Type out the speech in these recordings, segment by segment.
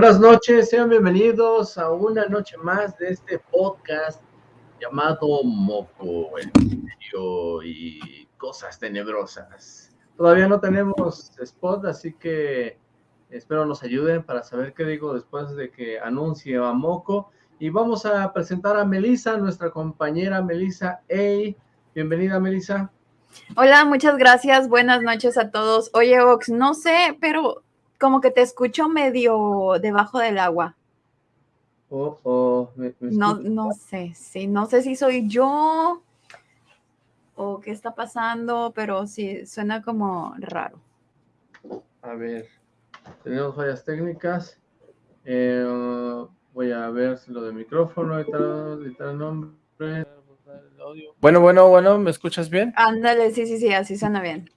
Buenas noches, sean bienvenidos a una noche más de este podcast llamado Moco, el misterio y cosas tenebrosas. Todavía no tenemos spot, así que espero nos ayuden para saber qué digo después de que anuncie a Moco. Y vamos a presentar a Melissa, nuestra compañera Melissa Hey, Bienvenida, Melissa. Hola, muchas gracias. Buenas noches a todos. Oye, Ox, no sé, pero como que te escucho medio debajo del agua. Oh, oh, no, no sé, sí, no sé si soy yo o qué está pasando, pero sí, suena como raro. A ver, tenemos fallas técnicas. Eh, voy a ver si lo de micrófono, editar, nombre. Bueno, bueno, bueno, ¿me escuchas bien? Ándale, sí, sí, sí, así suena bien.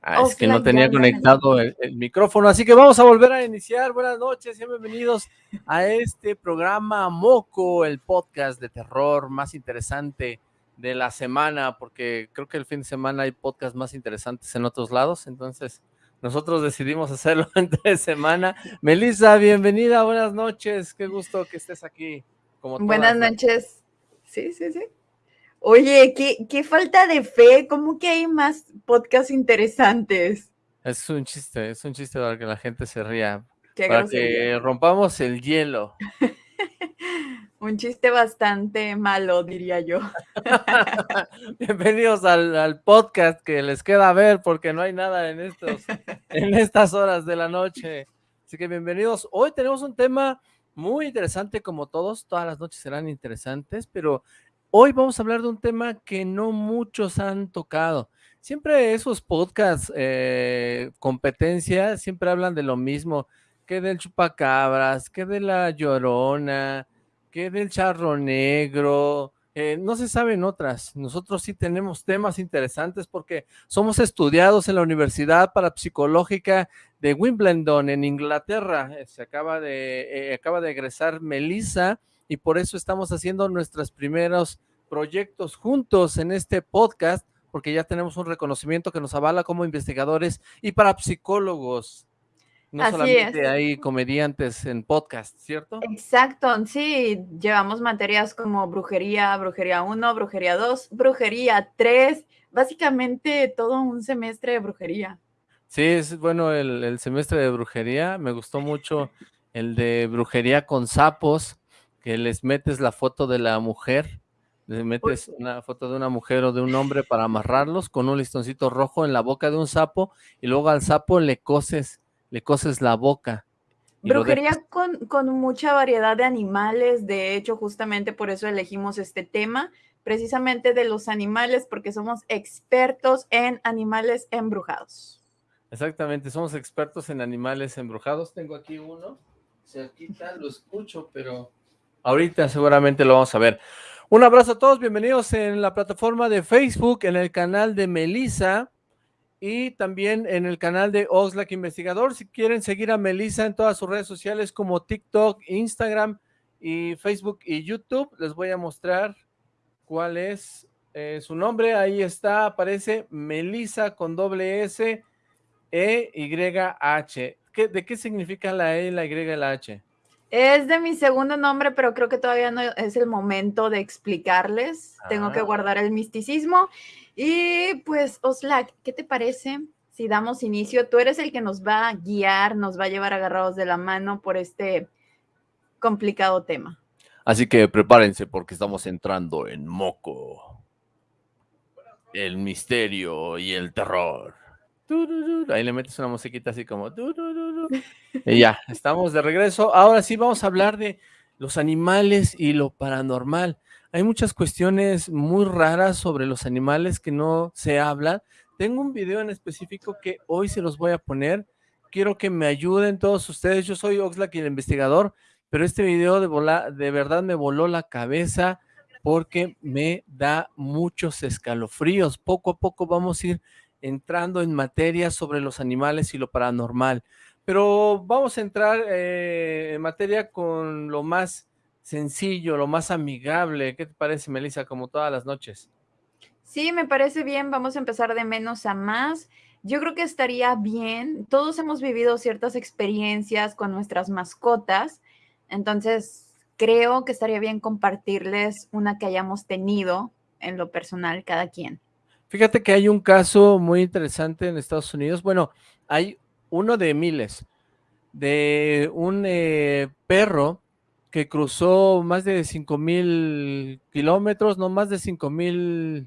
Ah, es que no tenía conectado el, micrófono, así que vamos a volver a iniciar. Buenas noches y bienvenidos a este programa Moco, el podcast de terror más interesante de la semana, porque creo que el fin de semana hay podcasts más interesantes en otros lados, entonces nosotros decidimos hacerlo entre semana. Melissa, bienvenida, buenas noches, qué gusto que estés aquí. Como buenas noches. Sí, sí, sí. Oye, qué, falta de fe, ¿cómo que hay más podcasts interesantes? Es un chiste, es un chiste para que la gente se ría, para que rompamos el hielo. un chiste bastante malo, diría yo. Bienvenidos al, podcast que les queda ver porque no hay nada en, estos, en estas horas de la noche. Así que bienvenidos. Hoy tenemos un tema muy interesante como todos, todas las noches serán interesantes, pero Hoy vamos a hablar de un tema que no muchos han tocado. Siempre esos podcasts, eh, competencia, siempre hablan de lo mismo, que del chupacabras, que de la llorona, que del charro negro, eh, no se saben otras. Nosotros sí tenemos temas interesantes porque somos estudiados en la Universidad Parapsicológica de Wimbledon en Inglaterra. Se acaba de, eh, acaba de egresar Melissa y por eso estamos haciendo nuestros primeros proyectos juntos en este podcast, porque ya tenemos un reconocimiento que nos avala como investigadores y para psicólogos. No solamente hay comediantes en podcast, ¿cierto? Exacto, sí, llevamos materias como brujería, brujería 1, brujería 2, brujería 3, básicamente todo un semestre de brujería. Sí, es bueno el, el semestre de brujería, me gustó mucho el de brujería con sapos, que les metes la foto de la mujer, les metes una foto de una mujer o de un hombre para amarrarlos con un listoncito rojo en la boca de un sapo y luego al sapo le coses, le coses la boca. Brujería con, con mucha variedad de animales, de hecho justamente por eso elegimos este tema, precisamente de los animales, porque somos expertos en animales embrujados. Exactamente, somos expertos en animales embrujados. Tengo aquí uno, se quita, lo escucho, pero Ahorita seguramente lo vamos a ver. Un abrazo a todos, bienvenidos en la plataforma de Facebook, en el canal de Melissa y también en el canal de Oxlack Investigador. Si quieren seguir a Melissa en todas sus redes sociales como TikTok, Instagram y Facebook y YouTube, les voy a mostrar cuál es eh, su nombre. Ahí está, aparece Melissa con doble S E Y H. ¿De qué significa la E, la Y y la H? Es de mi segundo nombre, pero creo que todavía no es el momento de explicarles. Tengo que ah. guardar el misticismo. Y pues, Oslak, ¿qué te parece si damos inicio? Tú eres el que nos va a guiar, nos va a llevar agarrados de la mano por este complicado tema. Así que prepárense porque estamos entrando en Moco. El misterio y el terror. Ahí le metes una musiquita así como... Y ya, estamos de regreso. Ahora sí vamos a hablar de los animales y lo paranormal. Hay muchas cuestiones muy raras sobre los animales que no se hablan. Tengo un video en específico que hoy se los voy a poner. Quiero que me ayuden todos ustedes. Yo soy Oxlack, el investigador, pero este video de, de verdad me voló la cabeza porque me da muchos escalofríos. Poco a poco vamos a ir entrando en materia sobre los animales y lo paranormal. Pero vamos a entrar eh, en materia con lo más sencillo, lo más amigable. ¿Qué te parece, Melissa, como todas las noches? Sí, me parece bien. Vamos a empezar de menos a más. yo creo que estaría bien. Todos hemos vivido ciertas experiencias con nuestras mascotas, entonces creo que estaría bien compartirles una que hayamos tenido en lo personal cada quien. Fíjate que hay un caso muy interesante en Estados Unidos. Bueno, hay uno de miles, de un eh, perro que cruzó más de 5 mil kilómetros, no más de 5 mil,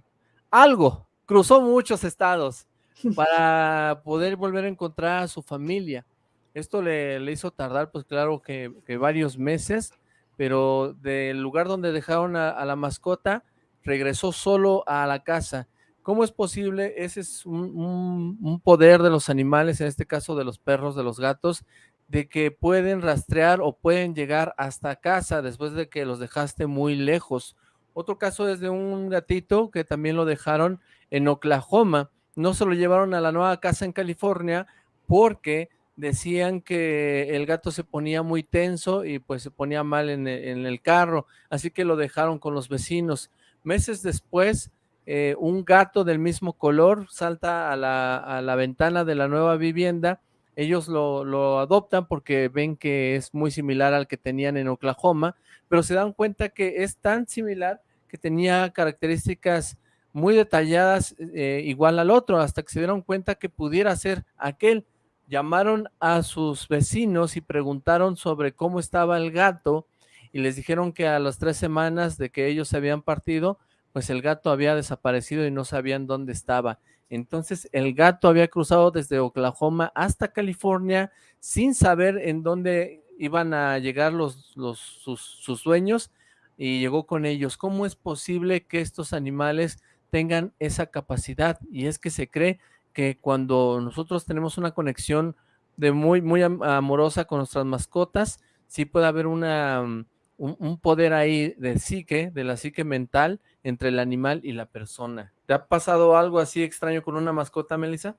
algo, cruzó muchos estados para poder volver a encontrar a su familia. Esto le, hizo tardar, pues claro que, varios meses, pero del lugar donde dejaron a la mascota, regresó solo a la casa ¿Cómo es posible? Ese es un, poder de los animales, en este caso de los perros, de los gatos, de que pueden rastrear o pueden llegar hasta casa después de que los dejaste muy lejos. Otro caso es de un gatito que también lo dejaron en Oklahoma. No se lo llevaron a la nueva casa en California porque decían que el gato se ponía muy tenso y pues se ponía mal en, en el carro, así que lo dejaron con los vecinos. Meses después eh, un gato del mismo color salta a la, ventana de la nueva vivienda, ellos lo, adoptan porque ven que es muy similar al que tenían en Oklahoma, pero se dan cuenta que es tan similar que tenía características muy detalladas eh, igual al otro, hasta que se dieron cuenta que pudiera ser aquel. Llamaron a sus vecinos y preguntaron sobre cómo estaba el gato y les dijeron que a las tres semanas de que ellos se habían partido, pues el gato había desaparecido y no sabían dónde estaba. Entonces el gato había cruzado desde Oklahoma hasta California sin saber en dónde iban a llegar los, sus, dueños y llegó con ellos. ¿Cómo es posible que estos animales tengan esa capacidad? Y es que se cree que cuando nosotros tenemos una conexión de muy, muy amorosa con nuestras mascotas, sí puede haber una, un, poder ahí de psique, de la psique mental, entre el animal y la persona. ¿Te ha pasado algo así extraño con una mascota, Melissa?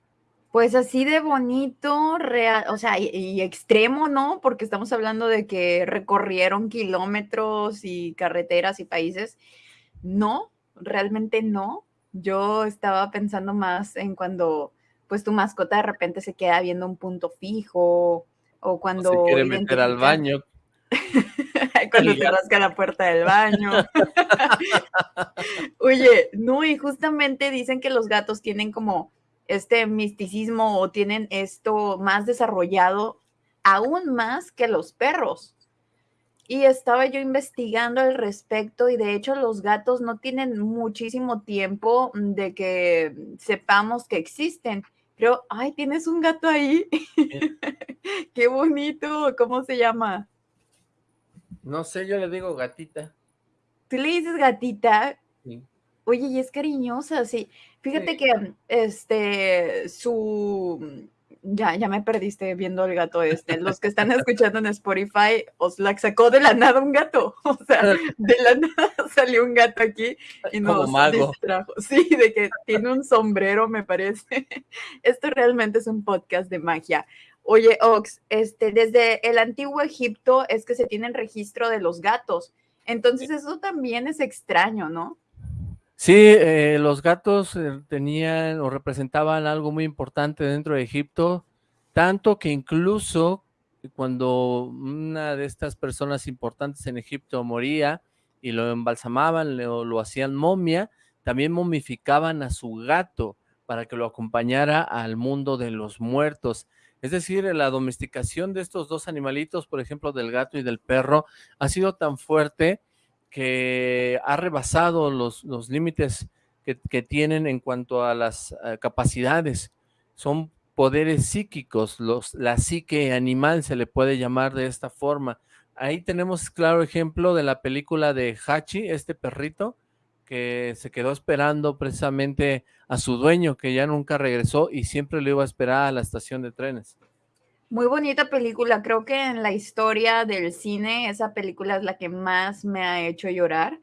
Pues así de bonito, real, o sea, y, extremo, ¿no? Porque estamos hablando de que recorrieron kilómetros y carreteras y países. No, realmente no. Yo estaba pensando más en cuando, pues, tu mascota de repente se queda viendo un punto fijo o cuando... se quiere meter al baño. cuando te rasca la puerta del baño. Oye, no, y justamente dicen que los gatos tienen como este misticismo o tienen esto más desarrollado aún más que los perros. Y estaba yo investigando al respecto y de hecho los gatos no tienen muchísimo tiempo de que sepamos que existen. Pero, ay, tienes un gato ahí. Qué bonito. ¿Cómo se llama? No sé, yo le digo gatita. ¿Tú le dices gatita? Sí. Oye, y es cariñosa, sí. Fíjate que este su ya, ya me perdiste viendo el gato este. Los que están escuchando en Spotify, os la sacó de la nada un gato. O sea, de la nada salió un gato aquí y nos distrajo. Sí, de que tiene un sombrero, me parece. Esto realmente es un podcast de magia. Oye, Ox, este, desde el antiguo Egipto es que se tiene el registro de los gatos. Entonces eso también es extraño, ¿no? Sí, eh, los gatos eh, tenían o representaban algo muy importante dentro de Egipto, tanto que incluso cuando una de estas personas importantes en Egipto moría y lo embalsamaban o lo hacían momia, también momificaban a su gato para que lo acompañara al mundo de los muertos. Es decir, la domesticación de estos dos animalitos, por ejemplo, del gato y del perro, ha sido tan fuerte que ha rebasado los, los límites que, tienen en cuanto a las eh, capacidades. Son poderes psíquicos, los, la psique animal se le puede llamar de esta forma. Ahí tenemos claro ejemplo de la película de Hachi, este perrito, que se quedó esperando precisamente a su dueño, que ya nunca regresó y siempre lo iba a esperar a la estación de trenes. Muy bonita película, creo que en la historia del cine esa película es la que más me ha hecho llorar,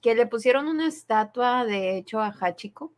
que le pusieron una estatua de hecho a Hachiko.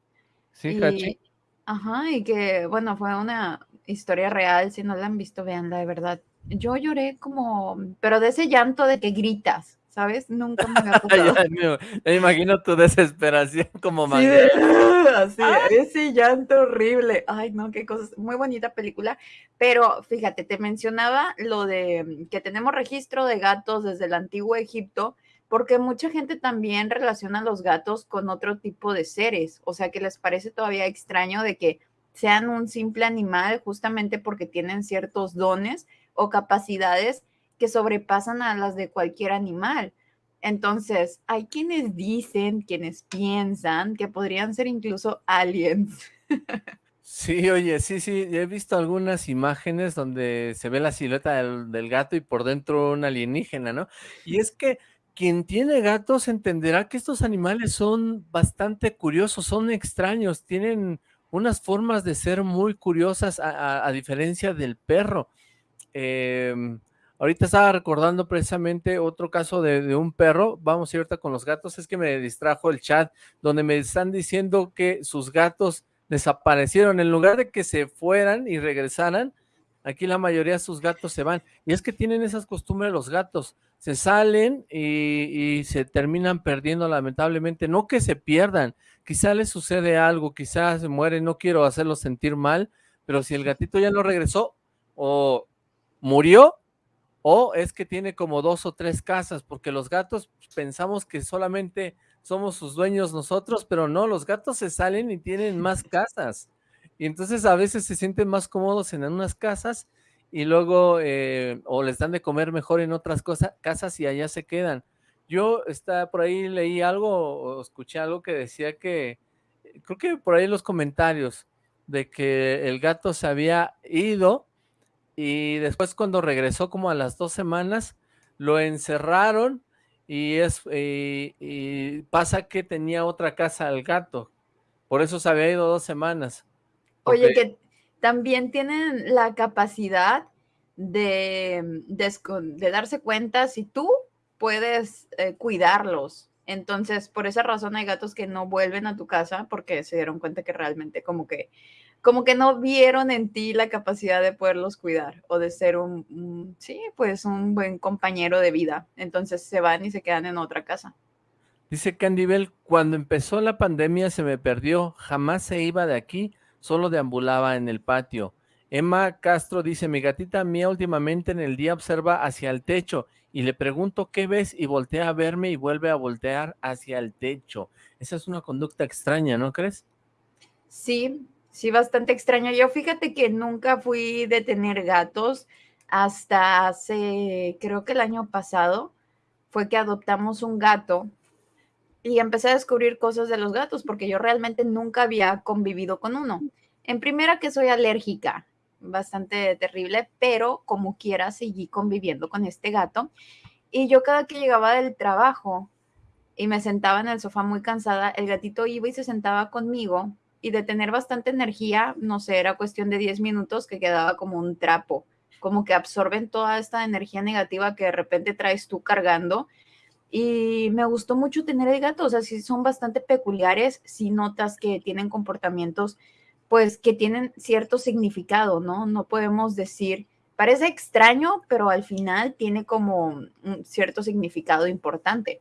Sí, Hachi. Ajá, y que bueno, fue una historia real, si no la han visto, veanla de verdad. Yo lloré como, pero de ese llanto de que gritas, ¿sabes? Nunca me había pasado. me, imagino tu desesperación como sí, así, ese llanto horrible. Ay, no, qué cosas. Muy bonita película. Pero fíjate, te mencionaba lo de que tenemos registro de gatos desde el antiguo Egipto porque mucha gente también relaciona a los gatos con otro tipo de seres, o sea que les parece todavía extraño de que sean un simple animal justamente porque tienen ciertos dones o capacidades que sobrepasan a las de cualquier animal. Entonces, hay quienes dicen, quienes piensan que podrían ser incluso aliens. Sí, oye, sí, sí, he visto algunas imágenes donde se ve la silueta del, gato y por dentro un alienígena, ¿no? Y es que quien tiene gatos entenderá que estos animales son bastante curiosos, son extraños, tienen unas formas de ser muy curiosas a, diferencia del perro. Em, ahorita estaba recordando precisamente otro caso de, un perro, vamos a ir ahorita con los gatos, es que me distrajo el chat, donde me están diciendo que sus gatos desaparecieron, en lugar de que se fueran y regresaran, aquí la mayoría de sus gatos se van, y es que tienen esas costumbres los gatos, se salen y, se terminan perdiendo lamentablemente, no que se pierdan, quizá les sucede algo, quizás se mueren, no quiero hacerlos sentir mal, pero si el gatito ya no regresó o murió o es que tiene como dos o tres casas, porque los gatos pensamos que solamente somos sus dueños nosotros, pero no, los gatos se salen y tienen más casas. Y entonces a veces se sienten más cómodos en unas casas y luego eh, o les dan de comer mejor en otras cosas, casas y allá se quedan. Yo está por ahí leí algo o escuché algo que decía que, creo que por ahí en los comentarios, de que el gato se había ido y después cuando regresó como a las dos semanas, lo encerraron y, es, y pasa que tenía otra casa el gato. Por eso se había ido dos semanas. Oye, que también tienen la capacidad de, de, darse cuenta si tú puedes eh, cuidarlos. Entonces, por esa razón hay gatos que no vuelven a tu casa porque se dieron cuenta que realmente como que, como que no vieron en ti la capacidad de poderlos cuidar o de ser un, sí, pues un buen compañero de vida. Entonces se van y se quedan en otra casa. Dice Candibel, cuando empezó la pandemia se me perdió, jamás se iba de aquí, solo deambulaba en el patio. Emma Castro dice, mi gatita mía últimamente en el día observa hacia el techo y le pregunto qué ves y voltea a verme y vuelve a voltear hacia el techo. Esa es una conducta extraña, ¿no crees? Sí, sí, bastante extraña. Yo fíjate que nunca fui de tener gatos hasta hace, creo que el año pasado, fue que adoptamos un gato y empecé a descubrir cosas de los gatos porque yo realmente nunca había convivido con uno. En primera que soy alérgica, bastante terrible, pero como quiera seguí conviviendo con este gato. Y yo cada que llegaba del trabajo y me sentaba en el sofá muy cansada, el gatito iba y se sentaba conmigo y de tener bastante energía, no sé, era cuestión de 10 minutos que quedaba como un trapo, como que absorben toda esta energía negativa que de repente traes tú cargando y me gustó mucho tener el gato, o sea, sí son bastante peculiares, si notas que tienen comportamientos, pues que tienen cierto significado, ¿no? No podemos decir, parece extraño, pero al final tiene como un cierto significado importante.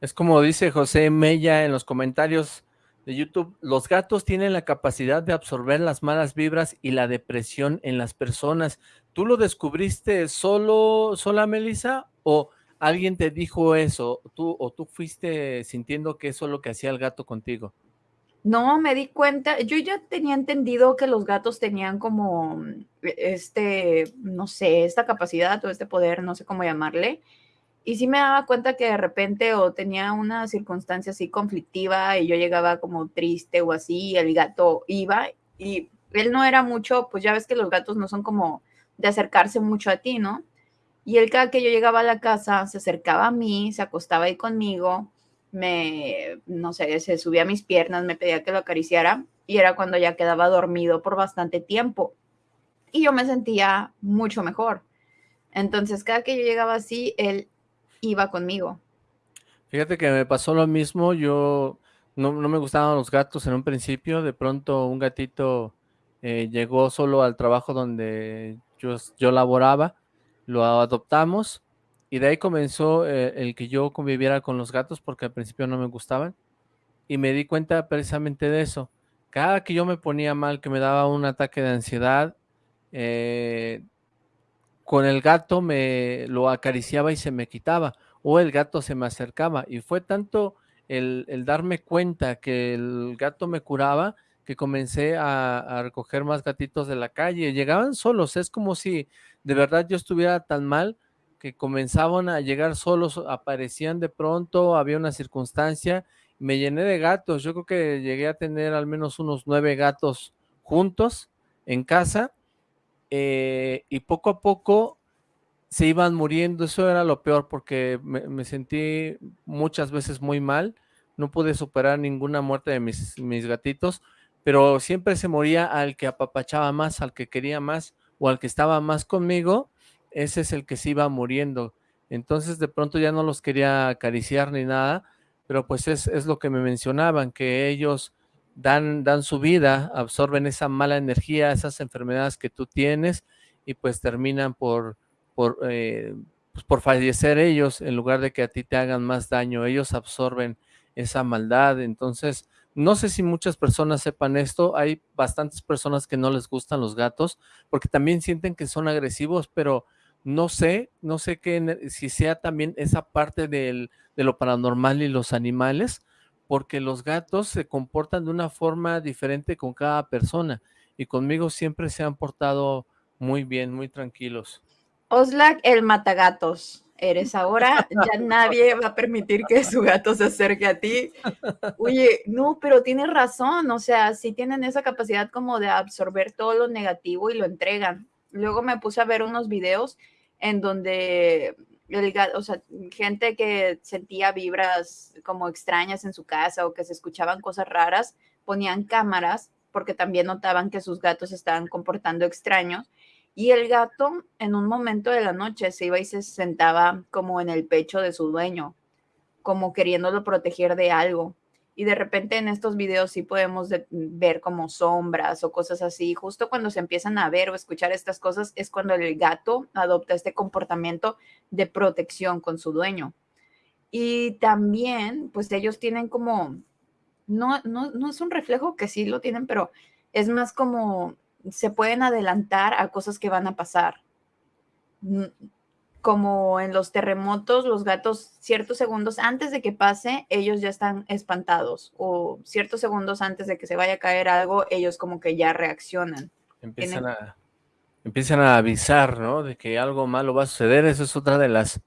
Es como dice José Mella en los comentarios de YouTube, los gatos tienen la capacidad de absorber las malas vibras y la depresión en las personas. ¿Tú lo descubriste solo, sola, Melissa, o alguien te dijo eso, tú, o tú fuiste sintiendo que eso es lo que hacía el gato contigo. No, me di cuenta, yo ya tenía entendido que los gatos tenían como este, no sé, esta capacidad o este poder, no sé cómo llamarle, y sí me daba cuenta que de repente o tenía una circunstancia así conflictiva y yo llegaba como triste o así, el gato iba y él no era mucho, pues ya ves que los gatos no son como de acercarse mucho a ti, ¿no? Y él cada que yo llegaba a la casa se acercaba a mí, se acostaba ahí conmigo, me, no sé, se subía a mis piernas, me pedía que lo acariciara y era cuando ya quedaba dormido por bastante tiempo. Y yo me sentía mucho mejor. Entonces, cada que yo llegaba así, él iba conmigo. Fíjate que me pasó lo mismo, yo no, me gustaban los gatos en un principio, de pronto un gatito eh, llegó solo al trabajo donde yo, yo laboraba lo adoptamos y de ahí comenzó eh, el que yo conviviera con los gatos porque al principio no me gustaban y me di cuenta precisamente de eso. Cada que yo me ponía mal, que me daba un ataque de ansiedad, eh, con el gato me lo acariciaba y se me quitaba, o el gato se me acercaba, y fue tanto el, darme cuenta que el gato me curaba, que comencé a, recoger más gatitos de la calle, llegaban solos, es como si de verdad yo estuviera tan mal que comenzaban a llegar solos, aparecían de pronto, había una circunstancia, me llené de gatos, yo creo que llegué a tener al menos unos nueve gatos juntos en casa, eh, y poco a poco se iban muriendo, eso era lo peor porque me, sentí muchas veces muy mal, no pude superar ninguna muerte de mis, gatitos, pero siempre se moría al que apapachaba más, al que quería más o al que estaba más conmigo, ese es el que se iba muriendo. Entonces de pronto ya no los quería acariciar ni nada, pero pues es, es lo que me mencionaban, que ellos dan, dan su vida, absorben esa mala energía, esas enfermedades que tú tienes y pues terminan por, por, eh, pues, por fallecer ellos en lugar de que a ti te hagan más daño. Ellos absorben esa maldad. Entonces, no sé si muchas personas sepan esto. Hay bastantes personas que no les gustan los gatos porque también sienten que son agresivos, pero no sé, no sé qué, si sea también esa parte del, de lo paranormal y los animales, porque los gatos se comportan de una forma diferente con cada persona y conmigo siempre se han portado muy bien, muy tranquilos. Oslac, el matagatos. Eres ahora, ya nadie va a permitir que su gato se acerque a ti. Oye, no, pero tienes razón, o sea, sí tienen esa capacidad como de absorber todo lo negativo y lo entregan. Luego me puse a ver unos videos en donde o sea, gente que sentía vibras como extrañas en su casa o que se escuchaban cosas raras, ponían cámaras porque también notaban que sus gatos estaban comportando extraños. Y el gato en un momento de la noche se iba y se sentaba como en el pecho de su dueño, como queriéndolo proteger de algo y de repente en estos videos sí podemos ver como sombras o cosas así. Justo cuando se empiezan a ver o escuchar estas cosas es cuando el gato adopta este comportamiento de protección con su dueño. Y también, pues ellos tienen como, no, no, no es un reflejo que sí lo tienen, pero es más como se pueden adelantar a cosas que van a pasar como en los terremotos, los gatos ciertos segundos antes de que pase, ellos ya están espantados o ciertos segundos antes de que se vaya a caer algo, ellos como que ya reaccionan. Empiezan, a, empiezan a avisar, ¿no? De que algo malo va a suceder. Eso es otra de las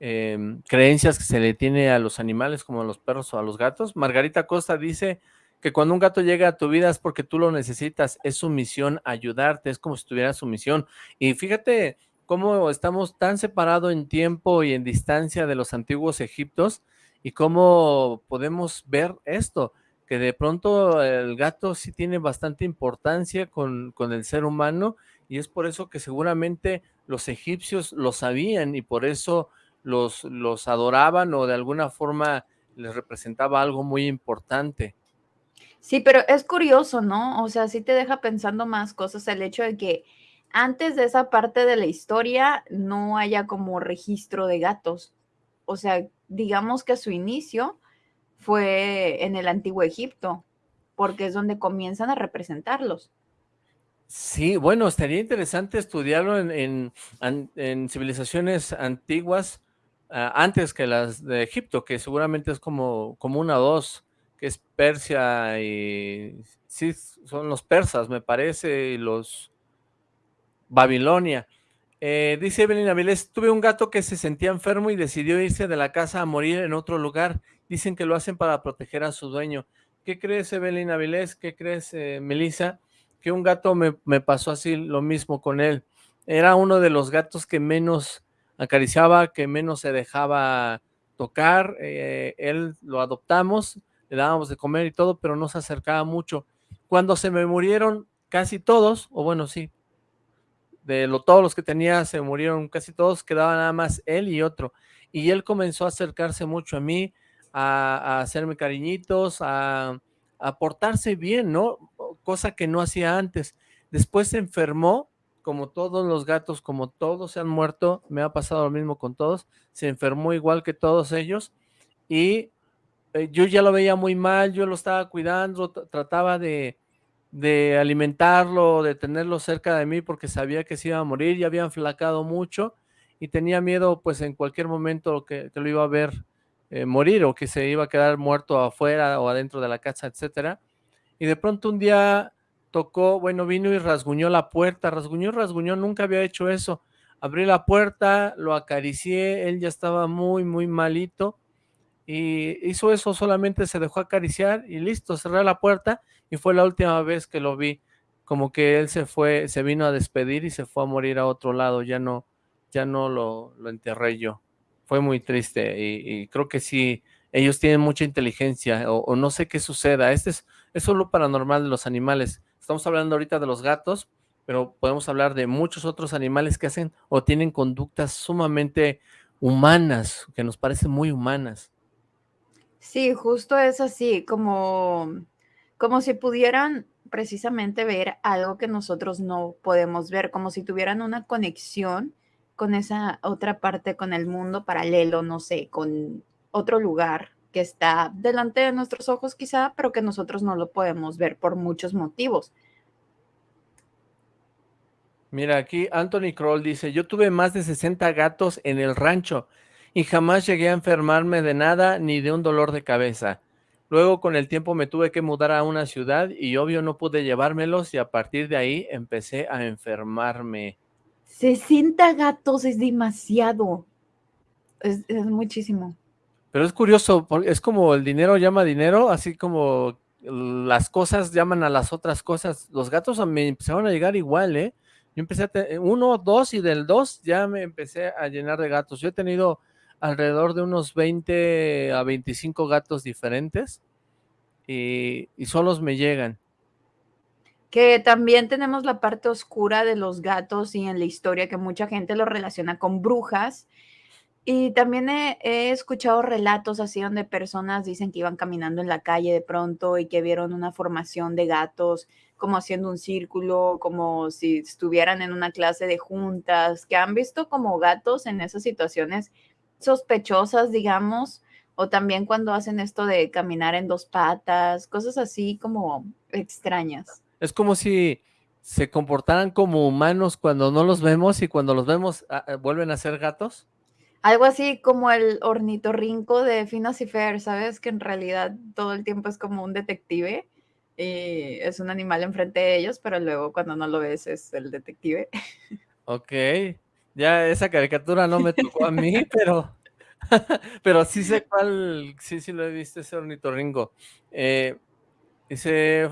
em, creencias que se le tiene a los animales como a los perros o a los gatos. Margarita Costa dice que cuando un gato llega a tu vida es porque tú lo necesitas, es su misión ayudarte, es como si tuviera su misión. Y fíjate, cómo estamos tan separados en tiempo y en distancia de los antiguos egiptos y cómo podemos ver esto, que de pronto el gato sí tiene bastante importancia con, con el ser humano y es por eso que seguramente los egipcios lo sabían y por eso los, los adoraban o de alguna forma les representaba algo muy importante. Sí, pero es curioso, ¿no? O sea, sí te deja pensando más cosas el hecho de que antes de esa parte de la historia no haya como registro de gatos. O sea, digamos que su inicio fue en el antiguo Egipto, porque es donde comienzan a representarlos. Sí, bueno, estaría interesante estudiarlo en, civilizaciones antiguas, ah, antes que las de Egipto, que seguramente es como, como una o dos, que es Persia y sí, son los persas, me parece, y los Babilonia. Eh, dice Evelyn Avilés, tuve un gato que se sentía enfermo y decidió irse de la casa a morir en otro lugar. Dicen que lo hacen para proteger a su dueño. ¿Qué crees, Evelyn Avilés? ¿Qué crees, eh, Melissa? Que un gato me, pasó así lo mismo con él. Era uno de los gatos que menos acariciaba, que menos se dejaba tocar. Eh, él lo adoptamos, le dábamos de comer y todo, pero no se acercaba mucho. Cuando se me murieron casi todos, o bueno, sí, de lo, todos los que tenía se murieron casi todos, quedaba nada más él y otro. Y él comenzó a acercarse mucho a mí, a, hacerme cariñitos, a, portarse bien, ¿no? Cosa que no hacía antes. Después se enfermó como todos los gatos, como todos se han muerto, me ha pasado lo mismo con todos, se enfermó igual que todos ellos y eh, yo ya lo veía muy mal, yo lo estaba cuidando, trataba de, de alimentarlo, de tenerlo cerca de mí porque sabía que se iba a morir, ya había enflacado mucho y tenía miedo pues en cualquier momento que, lo iba a ver eh, morir o que se iba a quedar muerto afuera o adentro de la casa, etcétera. Y de pronto un día tocó, bueno, vino y rasguñó la puerta, rasguñó, rasguñó, nunca había hecho eso. Abrí la puerta, lo acaricié, él ya estaba muy, muy malito y hizo eso, solamente se dejó acariciar y listo, cerré la puerta y fue la última vez que lo vi, como que él se fue, se vino a despedir y se fue a morir a otro lado, ya no, ya no lo, lo enterré yo. Fue muy triste y, creo que sí, ellos tienen mucha inteligencia o, no sé qué suceda. Este es, es solo paranormal de los animales. Estamos hablando ahorita de los gatos, pero podemos hablar de muchos otros animales que hacen o tienen conductas sumamente humanas, que nos parecen muy humanas. Sí, justo es así, como, como si pudieran precisamente ver algo que nosotros no podemos ver, como si tuvieran una conexión con esa otra parte, con el mundo paralelo, no sé, con otro lugar que está delante de nuestros ojos quizá, pero que nosotros no lo podemos ver por muchos motivos. Mira, aquí Anthony Kroll dice, yo tuve más de 60 gatos en el rancho y jamás llegué a enfermarme de nada ni de un dolor de cabeza. Luego con el tiempo me tuve que mudar a una ciudad y obvio no pude llevármelos y a partir de ahí empecé a enfermarme. 60 gatos es demasiado. Es, muchísimo. Pero es curioso, es como el dinero llama dinero, así como las cosas llaman a las otras cosas. Los gatos me empezaron a llegar igual, ¿eh? Yo empecé a tener uno, dos y del dos ya me empecé a llenar de gatos. Yo he tenido alrededor de unos 20 a 25 gatos diferentes y, y solos me llegan que también tenemos la parte oscura de los gatos y en la historia que mucha gente lo relaciona con brujas. Y también he, escuchado relatos así donde personas dicen que iban caminando en la calle de pronto y que vieron una formación de gatos como haciendo un círculo, como si estuvieran en una clase de juntas, que han visto como gatos en esas situaciones sospechosas, digamos, o también cuando hacen esto de caminar en dos patas, cosas así como extrañas. Es como si se comportaran como humanos cuando no los vemos y cuando los vemos ah, ah, vuelven a ser gatos. Algo así como el ornitorrinco de Phineas y Fer, ¿sabes? Que en realidad todo el tiempo es como un detective y es un animal enfrente de ellos, pero luego cuando no lo ves es el detective. Ok, ya esa caricatura no me tocó a mí, pero, pero sí sé cuál, sí, sí lo he visto ese ornitorrinco. Eh, Dice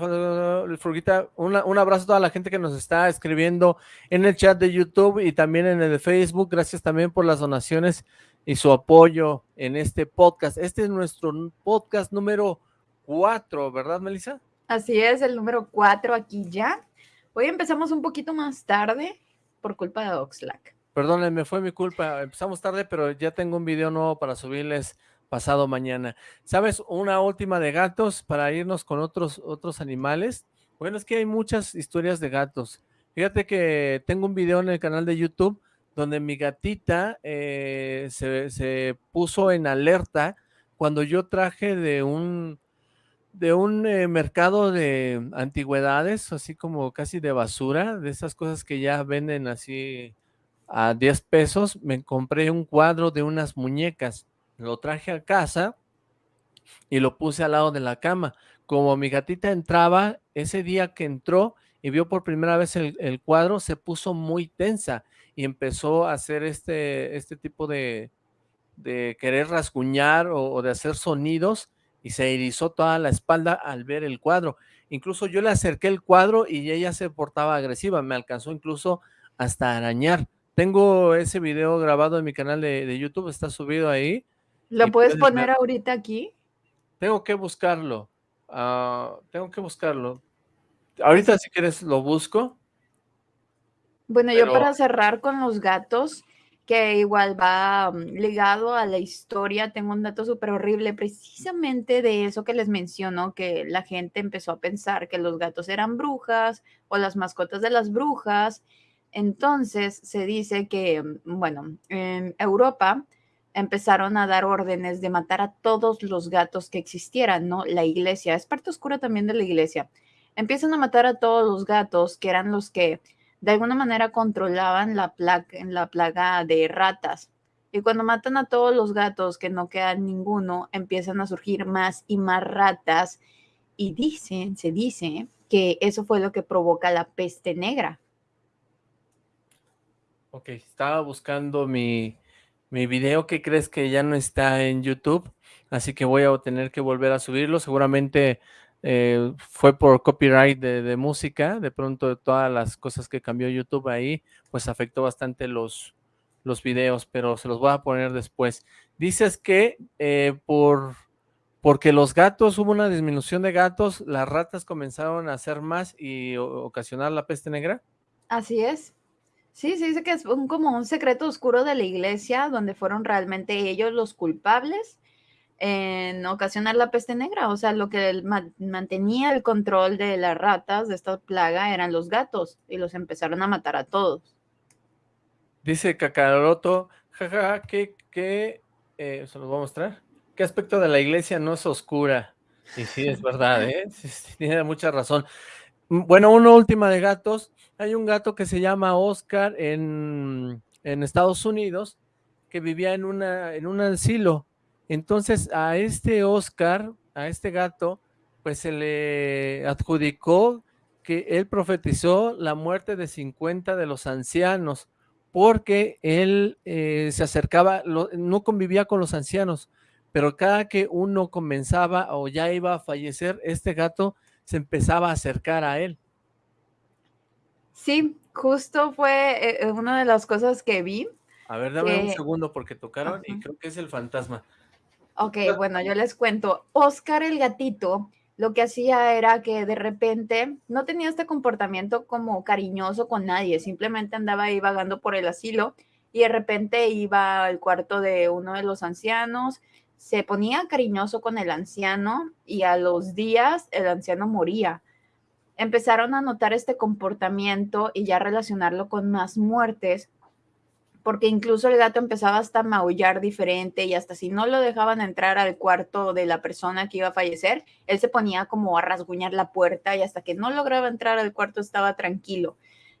Furguita, un abrazo a toda la gente que nos está escribiendo en el chat de YouTube y también en el de Facebook. Gracias también por las donaciones y su apoyo en este podcast. Este es nuestro podcast número cuatro, ¿verdad, Melissa? Así es, el número cuatro aquí ya. Hoy empezamos un poquito más tarde por culpa de Oxlack. Perdónenme, fue mi culpa. Empezamos tarde, pero ya tengo un video nuevo para subirles pasado mañana. ¿Sabes? Una última de gatos para irnos con otros, otros animales. Bueno, es que hay muchas historias de gatos. Fíjate que tengo un video en el canal de YouTube donde mi gatita eh, se, puso en alerta cuando yo traje de un, de un eh, mercado de antigüedades, así como casi de basura, de esas cosas que ya venden así a 10 pesos, me compré un cuadro de unas muñecas lo traje a casa y lo puse al lado de la cama. Como mi gatita entraba, ese día que entró y vio por primera vez el, cuadro, se puso muy tensa y empezó a hacer este, este tipo de, de querer rasguñar o, de hacer sonidos y se erizó toda la espalda al ver el cuadro. Incluso yo le acerqué el cuadro y ella se portaba agresiva, me alcanzó incluso hasta arañar. Tengo ese video grabado en mi canal de, de YouTube, está subido ahí ¿Lo puedes poner ahorita aquí? Tengo que buscarlo. Ah, tengo que buscarlo. Ahorita si quieres lo busco. Bueno, yo para cerrar con los gatos, que igual va mm, ligado a la historia, tengo un dato súper horrible, precisamente de eso que les menciono, que la gente empezó a pensar que los gatos eran brujas o las mascotas de las brujas, Entonces se dice que, bueno, en Europa empezaron a dar órdenes de matar a todos los gatos que existieran, ¿no? La iglesia, es parte oscura también de la iglesia. Empiezan a matar a todos los gatos que eran los que de alguna manera controlaban la plaga, la plaga de ratas. Y cuando matan a todos los gatos, que no queda ninguno, empiezan a surgir más y más ratas. Y dicen, se dice que eso fue lo que provoca la peste negra. Ok, estaba buscando mi, mi video que crees que ya no está en YouTube, así que voy a tener que volver a subirlo. Seguramente eh, fue por copyright de, música, de pronto todas las cosas que cambió YouTube ahí, pues afectó bastante los, los videos, pero se los voy a poner después. Dices que eh, por porque los gatos, hubo una disminución de gatos, las ratas comenzaron a hacer más y ocasionar la peste negra. Así es. Sí, se dice que es un, como un secreto oscuro de la iglesia, donde fueron realmente ellos los culpables en ocasionar la peste negra. O sea, lo que mantenía el control de las ratas, de esta plaga, eran los gatos, y los empezaron a matar a todos. Dice Kakaroto, jajaja, que, que, eh, se los voy a mostrar. ¿Qué aspecto de la iglesia no es oscura? Y sí, es verdad, ¿eh? tiene mucha razón. Mm, bueno, una última de gatos. Hay un gato que se llama Oscar en, Estados Unidos que vivía en, una, en un asilo. Entonces a este Oscar, a este gato, pues se le adjudicó que él profetizó la muerte de 50 de los ancianos porque él eh, se acercaba, no convivía con los ancianos, pero cada que uno comenzaba o ya iba a fallecer, este gato se empezaba a acercar a él. Sí, justo fue eh, eh, una de las cosas que vi. A ver, dame un segundo porque tocaron y creo que es el fantasma. Ok, bueno, yo les cuento. Oscar el gatito lo que hacía era que de repente no tenía este comportamiento como cariñoso con nadie, simplemente andaba ahí vagando por el asilo y de repente iba al cuarto de uno de los ancianos, se ponía cariñoso con el anciano y a los días el anciano moría. Empezaron a notar este comportamiento y ya relacionarlo con más muertes, porque incluso el gato empezaba hasta a maullar diferente y hasta si no lo dejaban entrar al cuarto de la persona que iba a fallecer, él se ponía como a rasguñar la puerta y hasta que no lograba entrar al cuarto estaba tranquilo.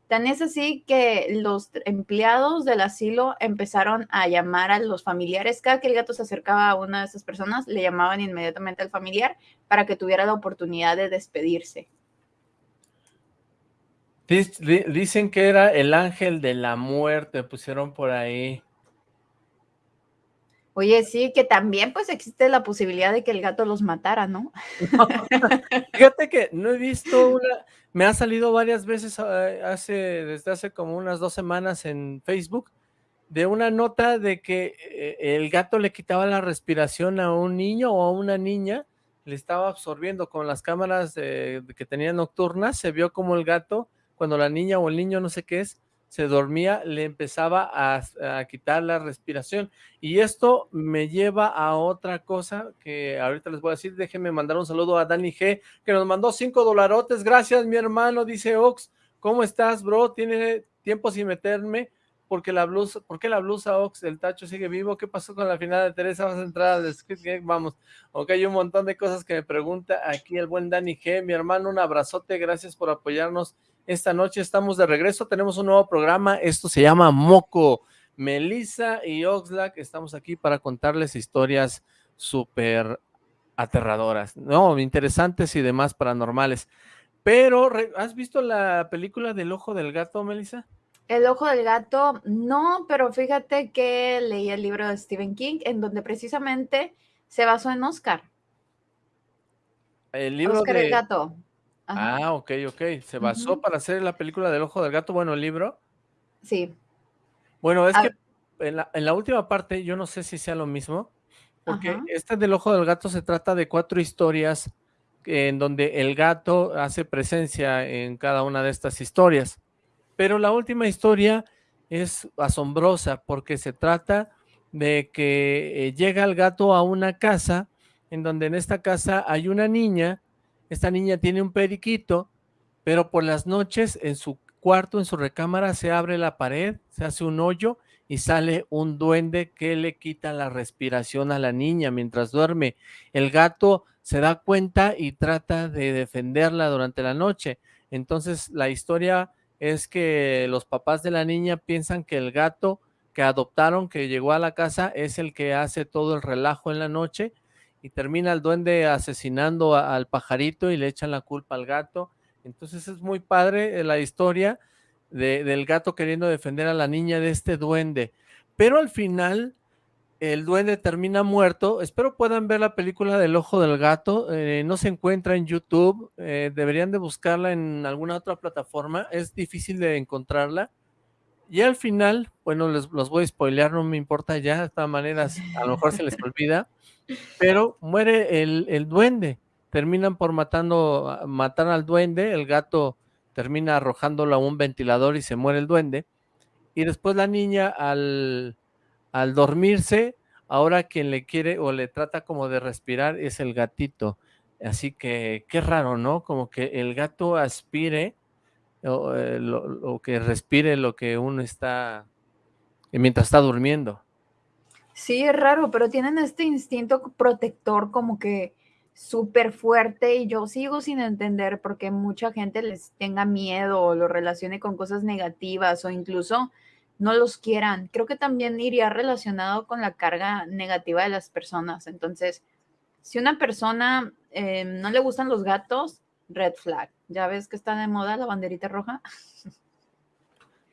Tan es así que los empleados del asilo empezaron a llamar a los familiares. Cada que el gato se acercaba a una de esas personas, le llamaban inmediatamente al familiar para que tuviera la oportunidad de despedirse. Dicen que era el ángel de la muerte, pusieron por ahí. Oye, sí, que también pues existe la posibilidad de que el gato los matara, ¿no? Fíjate que no he visto una, me ha salido varias veces eh, hace, desde hace como unas dos semanas en Facebook, de una nota de que eh, el gato le quitaba la respiración a un niño o a una niña, le estaba absorbiendo con las cámaras que tenía nocturnas, se vio como el gato, cuando la niña o el niño, no sé qué es, se dormía, le empezaba a, quitar la respiración. Y esto me lleva a otra cosa que ahorita les voy a decir. Déjenme mandar un saludo a Dani G, que nos mandó cinco dolarotes. Gracias, mi hermano, dice Ox. ¿Cómo estás, bro? Tiene tiempo sin meterme. Porque la blusa, ¿por qué la blusa Ox del tacho sigue vivo? ¿Qué pasó con la final de Teresa? ¿Vas a entrar al Game? Vamos. Ok, hay un montón de cosas que me pregunta aquí el buen Dani G. Mi hermano, un abrazote. Gracias por apoyarnos esta noche estamos de regreso, tenemos un nuevo programa, esto se llama Moco. Melissa y Oxlack estamos aquí para contarles historias súper aterradoras, no, interesantes y demás paranormales. Pero, ¿has visto la película del Ojo del Gato, Melissa? El Ojo del Gato, no, pero fíjate que leí el libro de Stephen King, en donde precisamente se basó en Oscar. El libro Oscar de... el Gato. Ah, ok, ok. ¿Se basó para hacer la película del Ojo del Gato? Bueno, el libro. Sí. Bueno, es que en la, última parte, yo no sé si sea lo mismo, porque este del Ojo del Gato se trata de cuatro historias en donde el gato hace presencia en cada una de estas historias. Pero la última historia es asombrosa porque se trata de que eh, llega el gato a una casa en donde en esta casa hay una niña esta niña tiene un periquito, pero por las noches en su, cuarto, en su recámara, se abre la pared, se hace un hoyo y sale un duende que le quita la respiración a la niña mientras duerme. El gato se da cuenta y trata de defenderla durante la noche. Entonces la historia es que los papás de la niña piensan que el gato que adoptaron, que llegó a la casa, es el que hace todo el relajo en la noche y termina el duende asesinando al pajarito y le echan la culpa al gato. Entonces es muy padre eh, la historia del gato queriendo defender a la niña de este duende. Pero al final el duende termina muerto. Espero puedan ver la película del ojo del gato. Eh, no se encuentra en YouTube. Eh, deberían de buscarla en alguna otra plataforma. Es difícil de encontrarla. Y al final, bueno, les los voy a spoilear, no me importa ya. De todas maneras, a lo mejor se les olvida. Pero muere el, el duende. Terminan por matando, matar al duende. El gato termina arrojándolo a un ventilador y se muere el duende. Y después la niña al al dormirse, ahora quien le quiere o le trata como de respirar es el gatito. Así que qué raro, ¿no? Como que el gato aspire o, eh, que respire lo que uno está mientras está durmiendo. Sí, es raro, pero tienen este instinto protector como que súper fuerte y yo sigo sin entender por qué mucha gente les tenga miedo o lo relacione con cosas negativas o incluso no los quieran. Creo que también iría relacionado con la carga negativa de las personas. Entonces, si una persona eh, no le gustan los gatos, red flag. Ya ves que está de moda la banderita roja.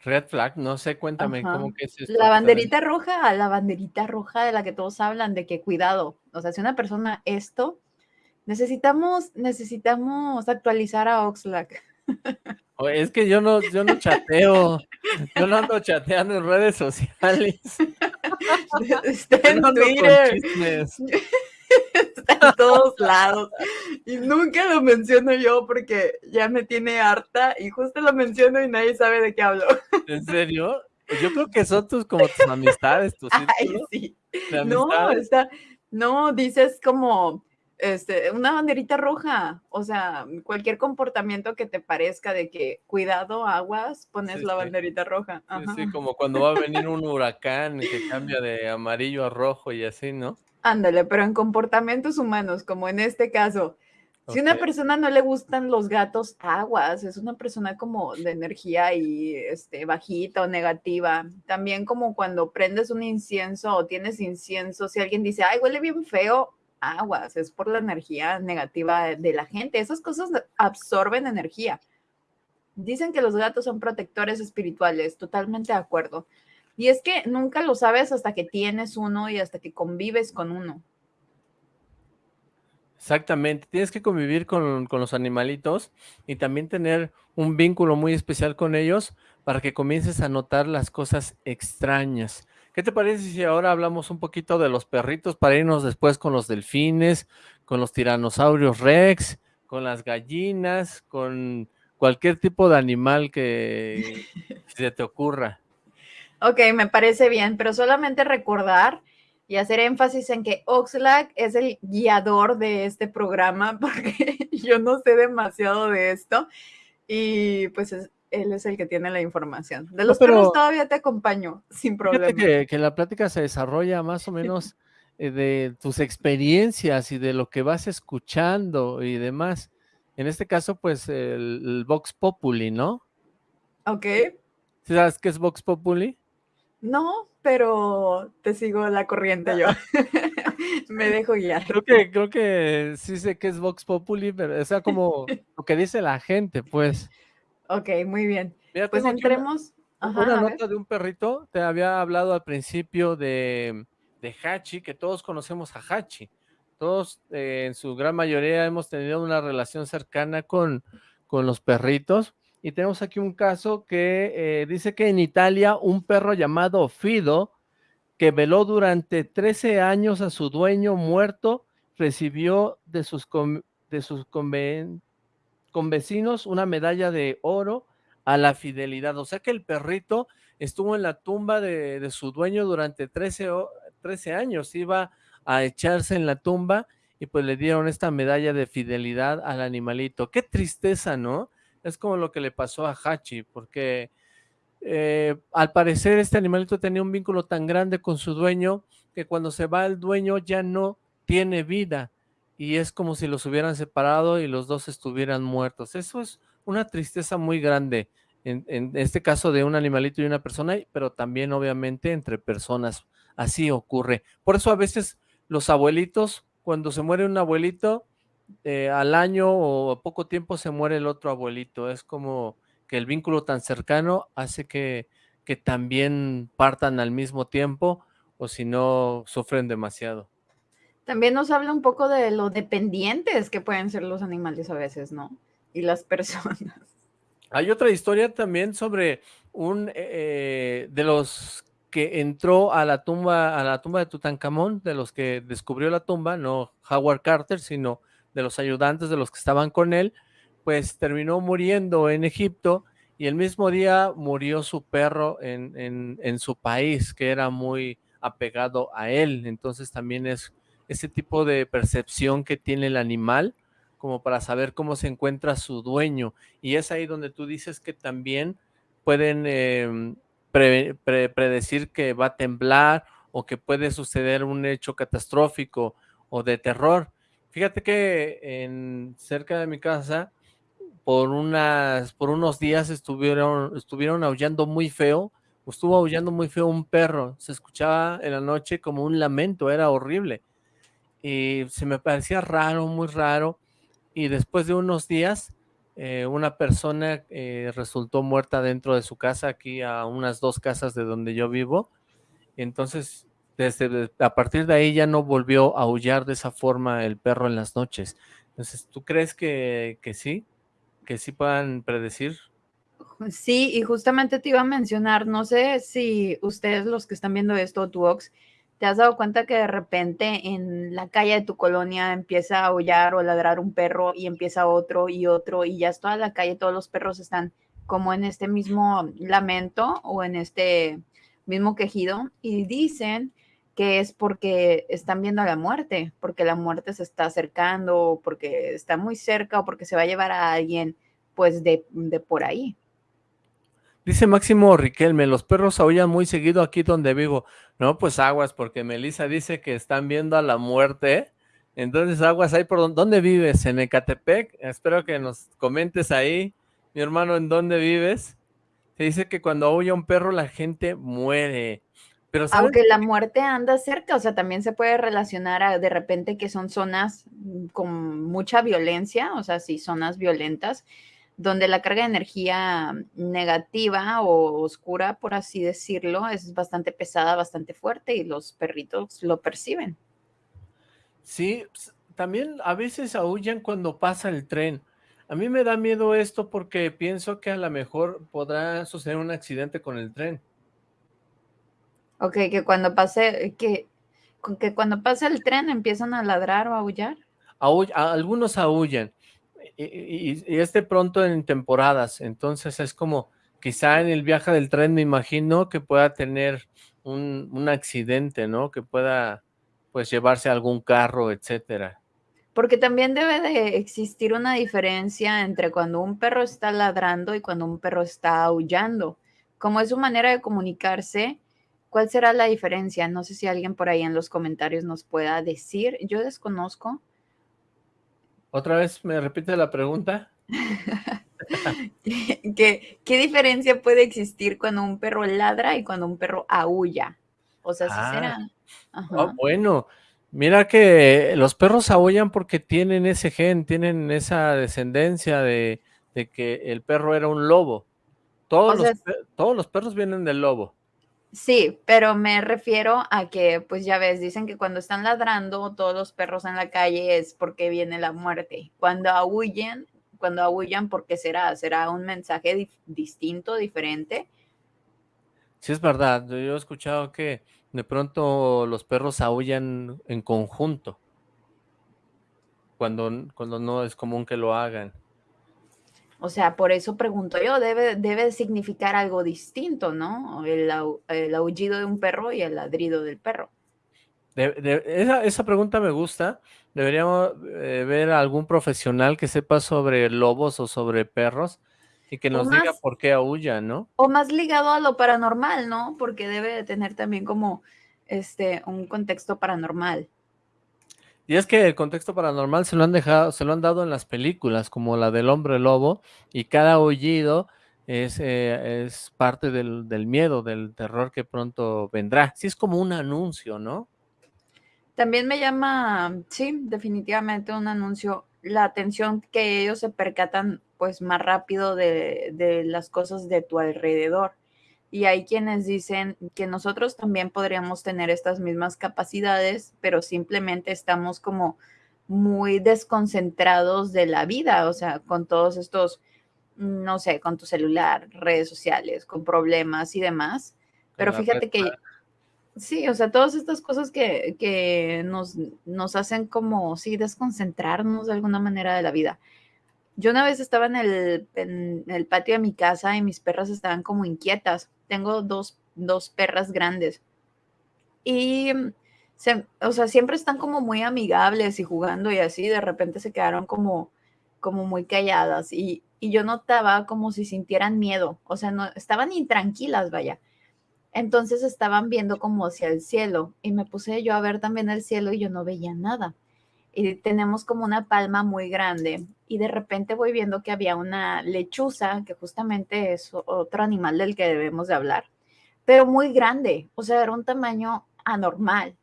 Red flag, no sé, cuéntame cómo que es esto. La banderita roja, la banderita roja de la que todos hablan, de que cuidado. O sea, si una persona esto, necesitamos, necesitamos actualizar a Oxlack. Es que yo no, yo no chateo, yo no ando chateando en redes sociales. Está en Twitter. Está en todos lados. Y nunca lo menciono yo porque ya me tiene harta y justo lo menciono y nadie sabe de qué hablo. ¿En serio? Yo creo que son tus como tus amistades, tus Ay, sí. No, está, no, dices como este, una banderita roja, o sea, cualquier comportamiento que te parezca de que cuidado, aguas, pones la banderita roja. Sí, como cuando va a venir un huracán que cambia de amarillo a rojo y así, ¿no? Ándale, pero en comportamientos humanos, como en este caso, si a una persona no le gustan los gatos, aguas, es una persona como de energía y este, bajita o negativa. También como cuando prendes un incienso o tienes incienso, si alguien dice, ay, huele bien feo, aguas, es por la energía negativa de la gente. Esas cosas absorben energía. Dicen que los gatos son protectores espirituales, totalmente de acuerdo. Y es que nunca lo sabes hasta que tienes uno y hasta que convives con uno. Exactamente, tienes que convivir con, con, los animalitos y también tener un vínculo muy especial con ellos para que comiences a notar las cosas extrañas. ¿Qué te parece si ahora hablamos un poquito de los perritos para irnos después con los delfines, con los tiranosaurios rex, con las gallinas, con cualquier tipo de animal que se te ocurra? Ok, me parece bien, pero solamente recordar y hacer énfasis en que Oxlack es el guiador de este programa porque yo no sé demasiado de esto y pues es, él es el que tiene la información. De los perros todavía te acompaño, sin problema. Que, que, la plática se desarrolla más o menos eh, de tus experiencias y de lo que vas escuchando y demás. En este caso, pues, el, Vox Populi, ¿no? Ok. ¿Sabes qué es Vox Populi? No, pero te sigo la corriente yo. Me dejo guiar. Creo que, creo que sí sé que es Vox Populi, pero o sea como lo que dice la gente, pues. Ok, muy bien. pues entremos. Una, nota de un perrito. Te había hablado al principio de, de Hachi, que todos conocemos a Hachi. Todos, eh, en su gran mayoría, hemos tenido una relación cercana con, con los perritos. Y tenemos aquí un caso que eh, dice que en Italia un perro llamado Fido, que veló durante 13 años a su dueño muerto, recibió de sus, de sus conven con vecinos una medalla de oro a la fidelidad. O sea que el perrito estuvo en la tumba de, su dueño durante 13, 13 años. Iba a echarse en la tumba y pues le dieron esta medalla de fidelidad al animalito. Qué tristeza, ¿no? Es como lo que le pasó a Hachi, porque eh, al parecer este animalito tenía un vínculo tan grande con su dueño que cuando se va el dueño ya no tiene vida y es como si los hubieran separado y los dos estuvieran muertos. Eso es una tristeza muy grande, en, en este caso de un animalito y una persona, pero también obviamente entre personas. Así ocurre. Por eso a veces los abuelitos, cuando se muere un abuelito, eh, al año o a poco tiempo se muere el otro abuelito. Es como que el vínculo tan cercano hace que, que también partan al mismo tiempo o si no sufren demasiado. También nos habla un poco de lo dependientes que pueden ser los animales a veces, ¿no? Y las personas. Hay otra historia también sobre un eh, de los que entró a la tumba a la tumba de Tutankamón, de los que descubrió la tumba, no Howard Carter, sino de los ayudantes de los que estaban con él, pues terminó muriendo en Egipto y el mismo día murió su perro en, en, su país, que era muy apegado a él. Entonces también es ese tipo de percepción que tiene el animal como para saber cómo se encuentra su dueño. Y es ahí donde tú dices que también pueden em, predecir que va a temblar o que puede suceder un hecho catastrófico o de terror. Fíjate que en cerca de mi casa, por unas, por unos días estuvieron, estuvieron aullando muy feo, estuvo aullando muy feo un perro, se escuchaba en la noche como un lamento, era horrible. Y se me parecía raro, muy raro. Y después de unos días, eh, una persona eh, resultó muerta dentro de su casa, aquí a unas dos casas de donde yo vivo. Entonces desde a partir de ahí ya no volvió a aullar de esa forma el perro en las noches. Entonces, ¿tú crees que, que sí? ¿Que sí puedan predecir? Sí, y justamente te iba a mencionar, no sé si ustedes los que están viendo esto, tu Ox, te has dado cuenta que de repente en la calle de tu colonia empieza a aullar o ladrar un perro y empieza otro y otro y ya es toda la calle, todos los perros están como en este mismo lamento o en este mismo quejido y dicen que es porque están viendo a la muerte, porque la muerte se está acercando, porque está muy cerca o porque se va a llevar a alguien pues de, por ahí. Dice Máximo Riquelme, los perros aullan muy seguido aquí donde vivo. No, pues aguas, porque Melissa dice que están viendo a la muerte. Entonces aguas ahí por donde, vives, en Ecatepec. Espero que nos comentes ahí, mi hermano, en dónde vives. Se dice que cuando aulla un perro la gente muere. Aunque la muerte anda cerca, o sea, también se puede relacionar a, de repente que son zonas mm, con mucha violencia, o sea, sí, zonas violentas, donde la carga de energía negativa o oscura, por así decirlo, es bastante pesada, bastante fuerte y los perritos lo perciben. Sí, también a veces aullan cuando pasa el tren. A mí me da miedo esto porque pienso que a lo mejor podrá suceder un accidente con el tren. Ok, que cuando pase, que, que cuando pase el tren empiezan a ladrar o a aullar. algunos aullan, y, y, es de pronto en temporadas, entonces es como, quizá en el viaje del tren me imagino que pueda tener un, un accidente, ¿no? Que pueda, pues, llevarse algún carro, etcétera. Porque también debe de existir una diferencia entre cuando un perro está ladrando y cuando un perro está aullando. Como es su manera de comunicarse, ¿Cuál será la diferencia? No sé si alguien por ahí en los comentarios nos pueda decir. Yo desconozco. ¿Otra vez me repite la pregunta? ¿Qué, ¿Qué, diferencia puede existir cuando un perro ladra y cuando un perro aúlla? O sea, si será. Ah. Oh, bueno, mira que los perros aullan porque tienen ese gen, tienen esa descendencia de, que el perro era un lobo. Todos, todos los perros vienen del lobo. Sí, pero me refiero a que, pues ya ves, dicen que cuando están ladrando todos los perros en la calle es porque viene la muerte. Cuando aullen, cuando aullan, ¿por qué será? ¿Será un mensaje distinto, diferente? Sí, es verdad. Yo he escuchado que de pronto los perros aullan en conjunto. Cuando, cuando no es común que lo hagan. O sea, por eso pregunto yo, debe, debe significar algo distinto, ¿no? El, aullido de un perro y el ladrido del perro. esa, pregunta me gusta. Deberíamos eh, ver a algún profesional que sepa sobre lobos o sobre perros Y que nos diga por qué aúlla, ¿no? O más ligado a lo paranormal, ¿no? Porque debe de tener también como este un contexto paranormal. Y es que el contexto paranormal se lo han dejado, se lo han dado en las películas, como la del hombre lobo, y cada aullido es, eh, es parte del, del, miedo, del terror que pronto vendrá. Sí, es como un anuncio, ¿no? También me llama, sí, definitivamente un anuncio, la atención que ellos se percatan pues más rápido de, de las cosas de tu alrededor. Y hay quienes dicen que nosotros también podríamos tener estas mismas capacidades, pero simplemente estamos como muy desconcentrados de la vida, o sea, con todos estos, no sé, con tu celular, redes sociales, con problemas y demás. Pero fíjate que, sí, o sea, todas estas cosas que, que nos, nos hacen como, sí, desconcentrarnos de alguna manera de la vida. Yo una vez estaba en el, en el patio de mi casa y mis perras estaban como inquietas tengo dos, dos perras grandes. Y, o sea, siempre están como muy amigables y jugando y así, de repente se quedaron como, como muy calladas y, y yo notaba como si sintieran miedo, o sea, no, estaban intranquilas, vaya. Entonces estaban viendo como hacia el cielo y me puse yo a ver también el cielo y yo no veía nada. Y tenemos como una palma muy grande y de repente voy viendo que había una lechuza, que justamente es otro animal del que debemos de hablar, pero muy grande, o sea, era un tamaño anormal.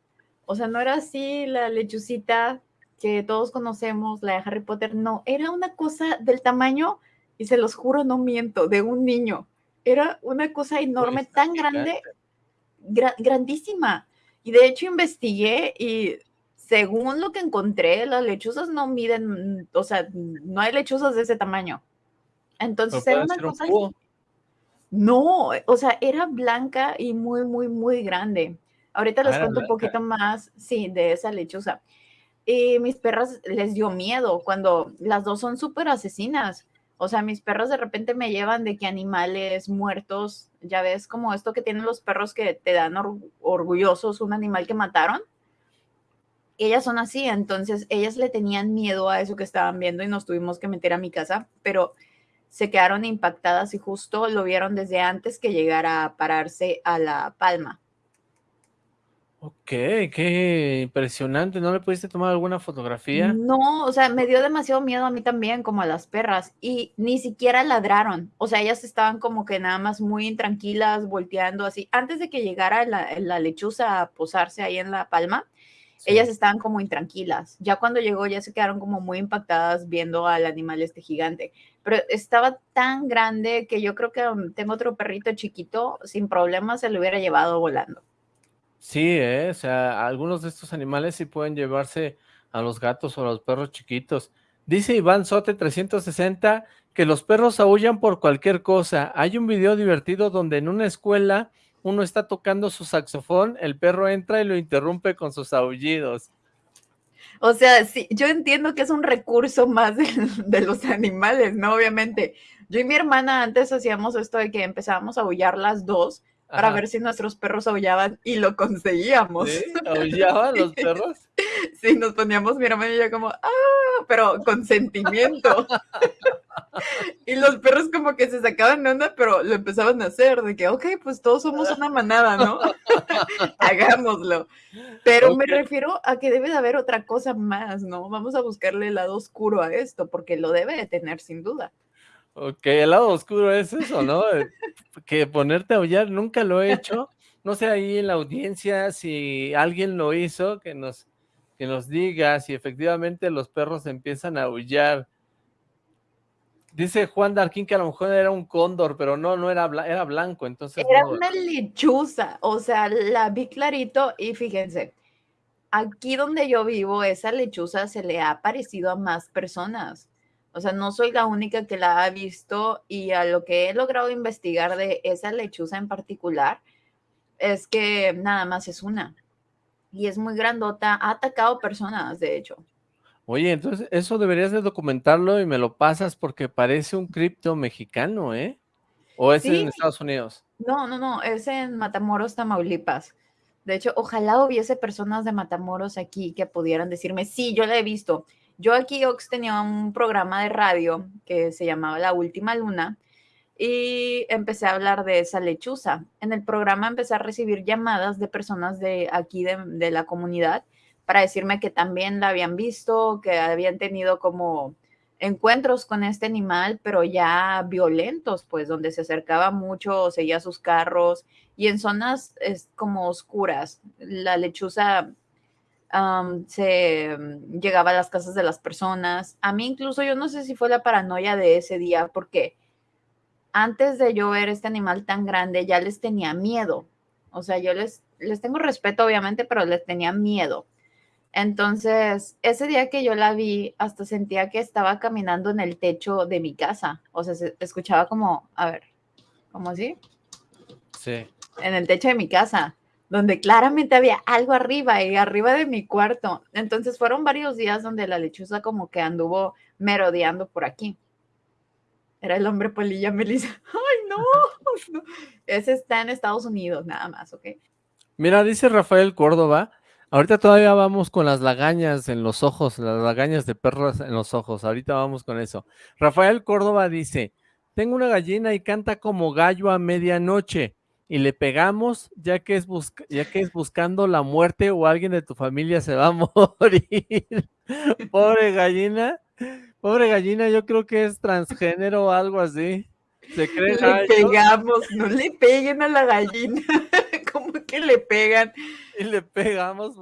O sea, no era así la lechucita que todos conocemos, la de Harry Potter, no, era una cosa del tamaño, y se los juro, no miento, de un niño. Era una cosa enorme, tan grande, grandísima. Y de hecho investigué y según lo que encontré, las lechuzas no miden, o sea, no hay lechuzas de ese tamaño. Entonces era una cosa... no, o sea, era blanca y muy, muy, muy grande. Ahorita les ah, cuento un poquito más, sí, de esa lechuza. Y mis perras les dio miedo cuando las dos son súper asesinas. O sea, mis perros de repente me llevan de que animales muertos, ya ves como esto que tienen los perros que te dan orgullosos, un animal que mataron ellas son así, entonces ellas le tenían miedo a eso que estaban viendo y nos tuvimos que meter a mi casa, pero se quedaron impactadas y justo lo vieron desde antes que llegara a pararse a la palma. Ok, qué impresionante. ¿No le pudiste tomar alguna fotografía? No, o sea, me dio demasiado miedo a mí también, como a las perras, y ni siquiera ladraron. O sea, ellas estaban como que nada más muy intranquilas, volteando así. Antes de que llegara la, la lechuza a posarse ahí en la palma, ellas estaban como intranquilas. Ya cuando llegó ya se quedaron como muy impactadas viendo al animal este gigante. Pero estaba tan grande que yo creo que um, tengo otro perrito chiquito, sin problemas se lo hubiera llevado volando. Sí, ¿eh? o sea, algunos de estos animales sí pueden llevarse a los gatos o a los perros chiquitos. Dice Iván Sote 360 que los perros aullan por cualquier cosa. Hay un video divertido donde en una escuela uno está tocando su saxofón, el perro entra y lo interrumpe con sus aullidos. O sea, sí, yo entiendo que es un recurso más de, los animales, ¿no? Obviamente. Yo y mi hermana antes hacíamos esto de que empezábamos a aullar las dos para ver si nuestros perros aullaban y lo conseguíamos. ¿Sí? ¿Aullaban los perros? sí, nos poníamos mi hermana y yo como, ¡ah! Pero con sentimiento. y los perros como que se sacaban de onda, pero lo empezaban a hacer, de que, ok, pues todos somos una manada, ¿no? Hagámoslo. Pero me refiero a que debe de haber otra cosa más, ¿no? Vamos a buscarle el lado oscuro a esto, porque lo debe de tener sin duda. Ok, el lado oscuro es eso, ¿no? que ponerte a aullar, nunca lo he hecho. No sé ahí en la audiencia si alguien lo hizo, que nos, que nos diga si efectivamente los perros empiezan a aullar Dice Juan Darquín que a lo mejor era un cóndor, pero no, no era, era blanco, entonces... Era una lechuza, o sea, la vi clarito y fíjense, aquí donde yo vivo, esa lechuza se le ha parecido a más personas. O sea, no soy la única que la ha visto y a lo que he logrado investigar de esa lechuza en particular es que nada más es una. Y es muy grandota, ha atacado personas, de hecho. Oye, entonces eso deberías de documentarlo y me lo pasas porque parece un cripto mexicano, ¿eh? ¿O es en Estados Unidos? No, no, no, es en Matamoros, Tamaulipas. De hecho, ojalá hubiese personas de Matamoros aquí que pudieran decirme, sí, yo la he visto. Yo aquí, Ox, tenía un programa de radio que se llamaba La Última Luna y empecé a hablar de esa lechuza. En el programa empecé a recibir llamadas de personas de aquí de, la comunidad para decirme que también la habían visto, que habían tenido como encuentros con este animal, pero ya violentos, pues donde se acercaba mucho, seguía sus carros y en zonas como oscuras. La lechuza se mm, llegaba a las casas de las personas. A mí incluso yo no sé si fue la paranoia de ese día, porque antes de yo ver este animal tan grande ya les tenía miedo. O sea, yo les, les tengo respeto obviamente, pero les tenía miedo. Entonces, ese día que yo la vi, hasta sentía que estaba caminando en el techo de mi casa. O sea, se escuchaba como, a ver, ¿cómo así? Sí. En el techo de mi casa, donde claramente había algo arriba y arriba de mi cuarto. Entonces, fueron varios días donde la lechuza como que anduvo merodeando por aquí. Era el hombre polilla Melissa. ¡Ay, no! Ese está en Estados Unidos, nada más, ¿ok? Mira, dice Rafael Córdoba Ahorita todavía vamos con las lagañas en los ojos, las lagañas de perros en los ojos. Ahorita vamos con eso. Rafael Córdoba dice, tengo una gallina y canta como gallo a medianoche y le pegamos ya que es, ya que es buscando la muerte o alguien de tu familia se va a morir. Pobre gallina, pobre gallina, yo creo que es transgénero o algo así. Se cree le pegamos, no le peguen a la gallina. ¿Cómo que le pegan? y le pegamos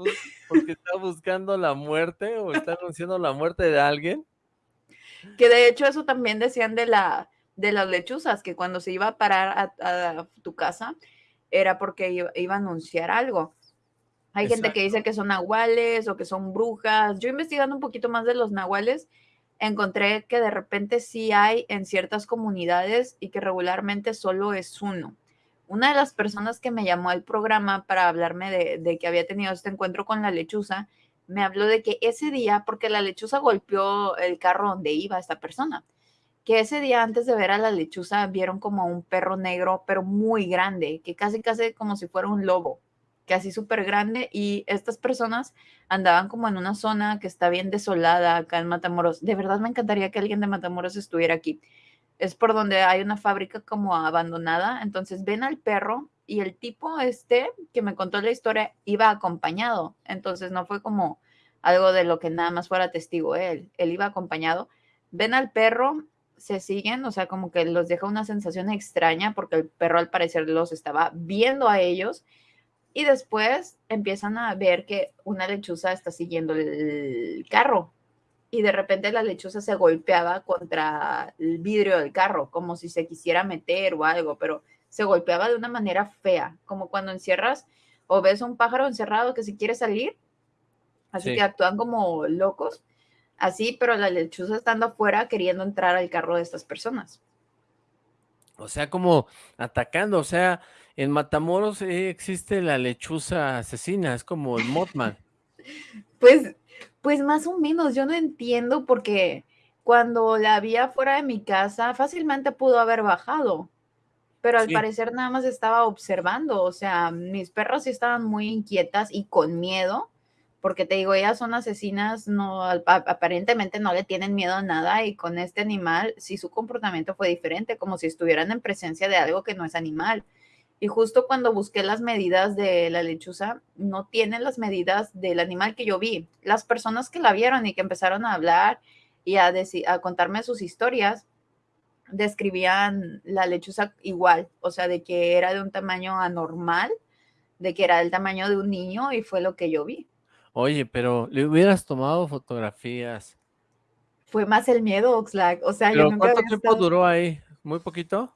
porque está buscando la muerte o está anunciando la muerte de alguien. Que de hecho eso también decían de, la, de las lechuzas, que cuando se iba a parar a, tu casa era porque iba, a anunciar algo. Hay gente que dice que son nahuales o que son brujas. Yo investigando un poquito más de los nahuales, encontré que de repente sí hay en ciertas comunidades y que regularmente solo es uno una de las personas que me llamó al programa para hablarme de, que había tenido este encuentro con la lechuza, me habló de que ese día, porque la lechuza golpeó el carro donde iba esta persona, que ese día antes de ver a la lechuza vieron como un perro negro, pero muy grande, que casi casi como si fuera un lobo, que así súper grande, y estas personas andaban como en una zona que está bien desolada acá en Matamoros. De verdad me encantaría que alguien de Matamoros estuviera aquí es por donde hay una fábrica como abandonada. Entonces ven al perro y el tipo este que me contó la historia iba acompañado. Entonces no fue como algo de lo que nada más fuera testigo él. Él iba acompañado. Ven al perro, se siguen, o sea, como que los deja una sensación extraña porque el perro al parecer los estaba viendo a ellos. Y después empiezan a ver que una lechuza está siguiendo el carro y de repente la lechuza se golpeaba contra el vidrio del carro, como si se quisiera meter o algo, pero se golpeaba de una manera fea, como cuando encierras o ves un pájaro encerrado que si quiere salir, así que actúan como locos, así, pero la lechuza estando afuera queriendo entrar al carro de estas personas. O sea, como atacando, o sea, en Matamoros eh, existe la lechuza asesina, es como el Mothman. Pues pues más o menos, yo no entiendo porque cuando la vi afuera de mi casa, fácilmente pudo haber bajado, pero al parecer nada más estaba observando, o sea, mis perros sí estaban muy inquietas y con miedo, porque te digo, ellas son asesinas, no, aparentemente no le tienen miedo a nada y con este animal sí su comportamiento fue diferente, como si estuvieran en presencia de algo que no es animal. Y justo cuando busqué las medidas de la lechuza, no tiene las medidas del animal que yo vi. Las personas que la vieron y que empezaron a hablar y a, a contarme sus historias, describían la lechuza igual, o sea, de que era de un tamaño anormal, de que era del tamaño de un niño y fue lo que yo vi. Oye, pero le hubieras tomado fotografías. Fue más el miedo, Oxlack. O sea, yo ¿Cuánto tiempo duró ahí? ¿Muy poquito?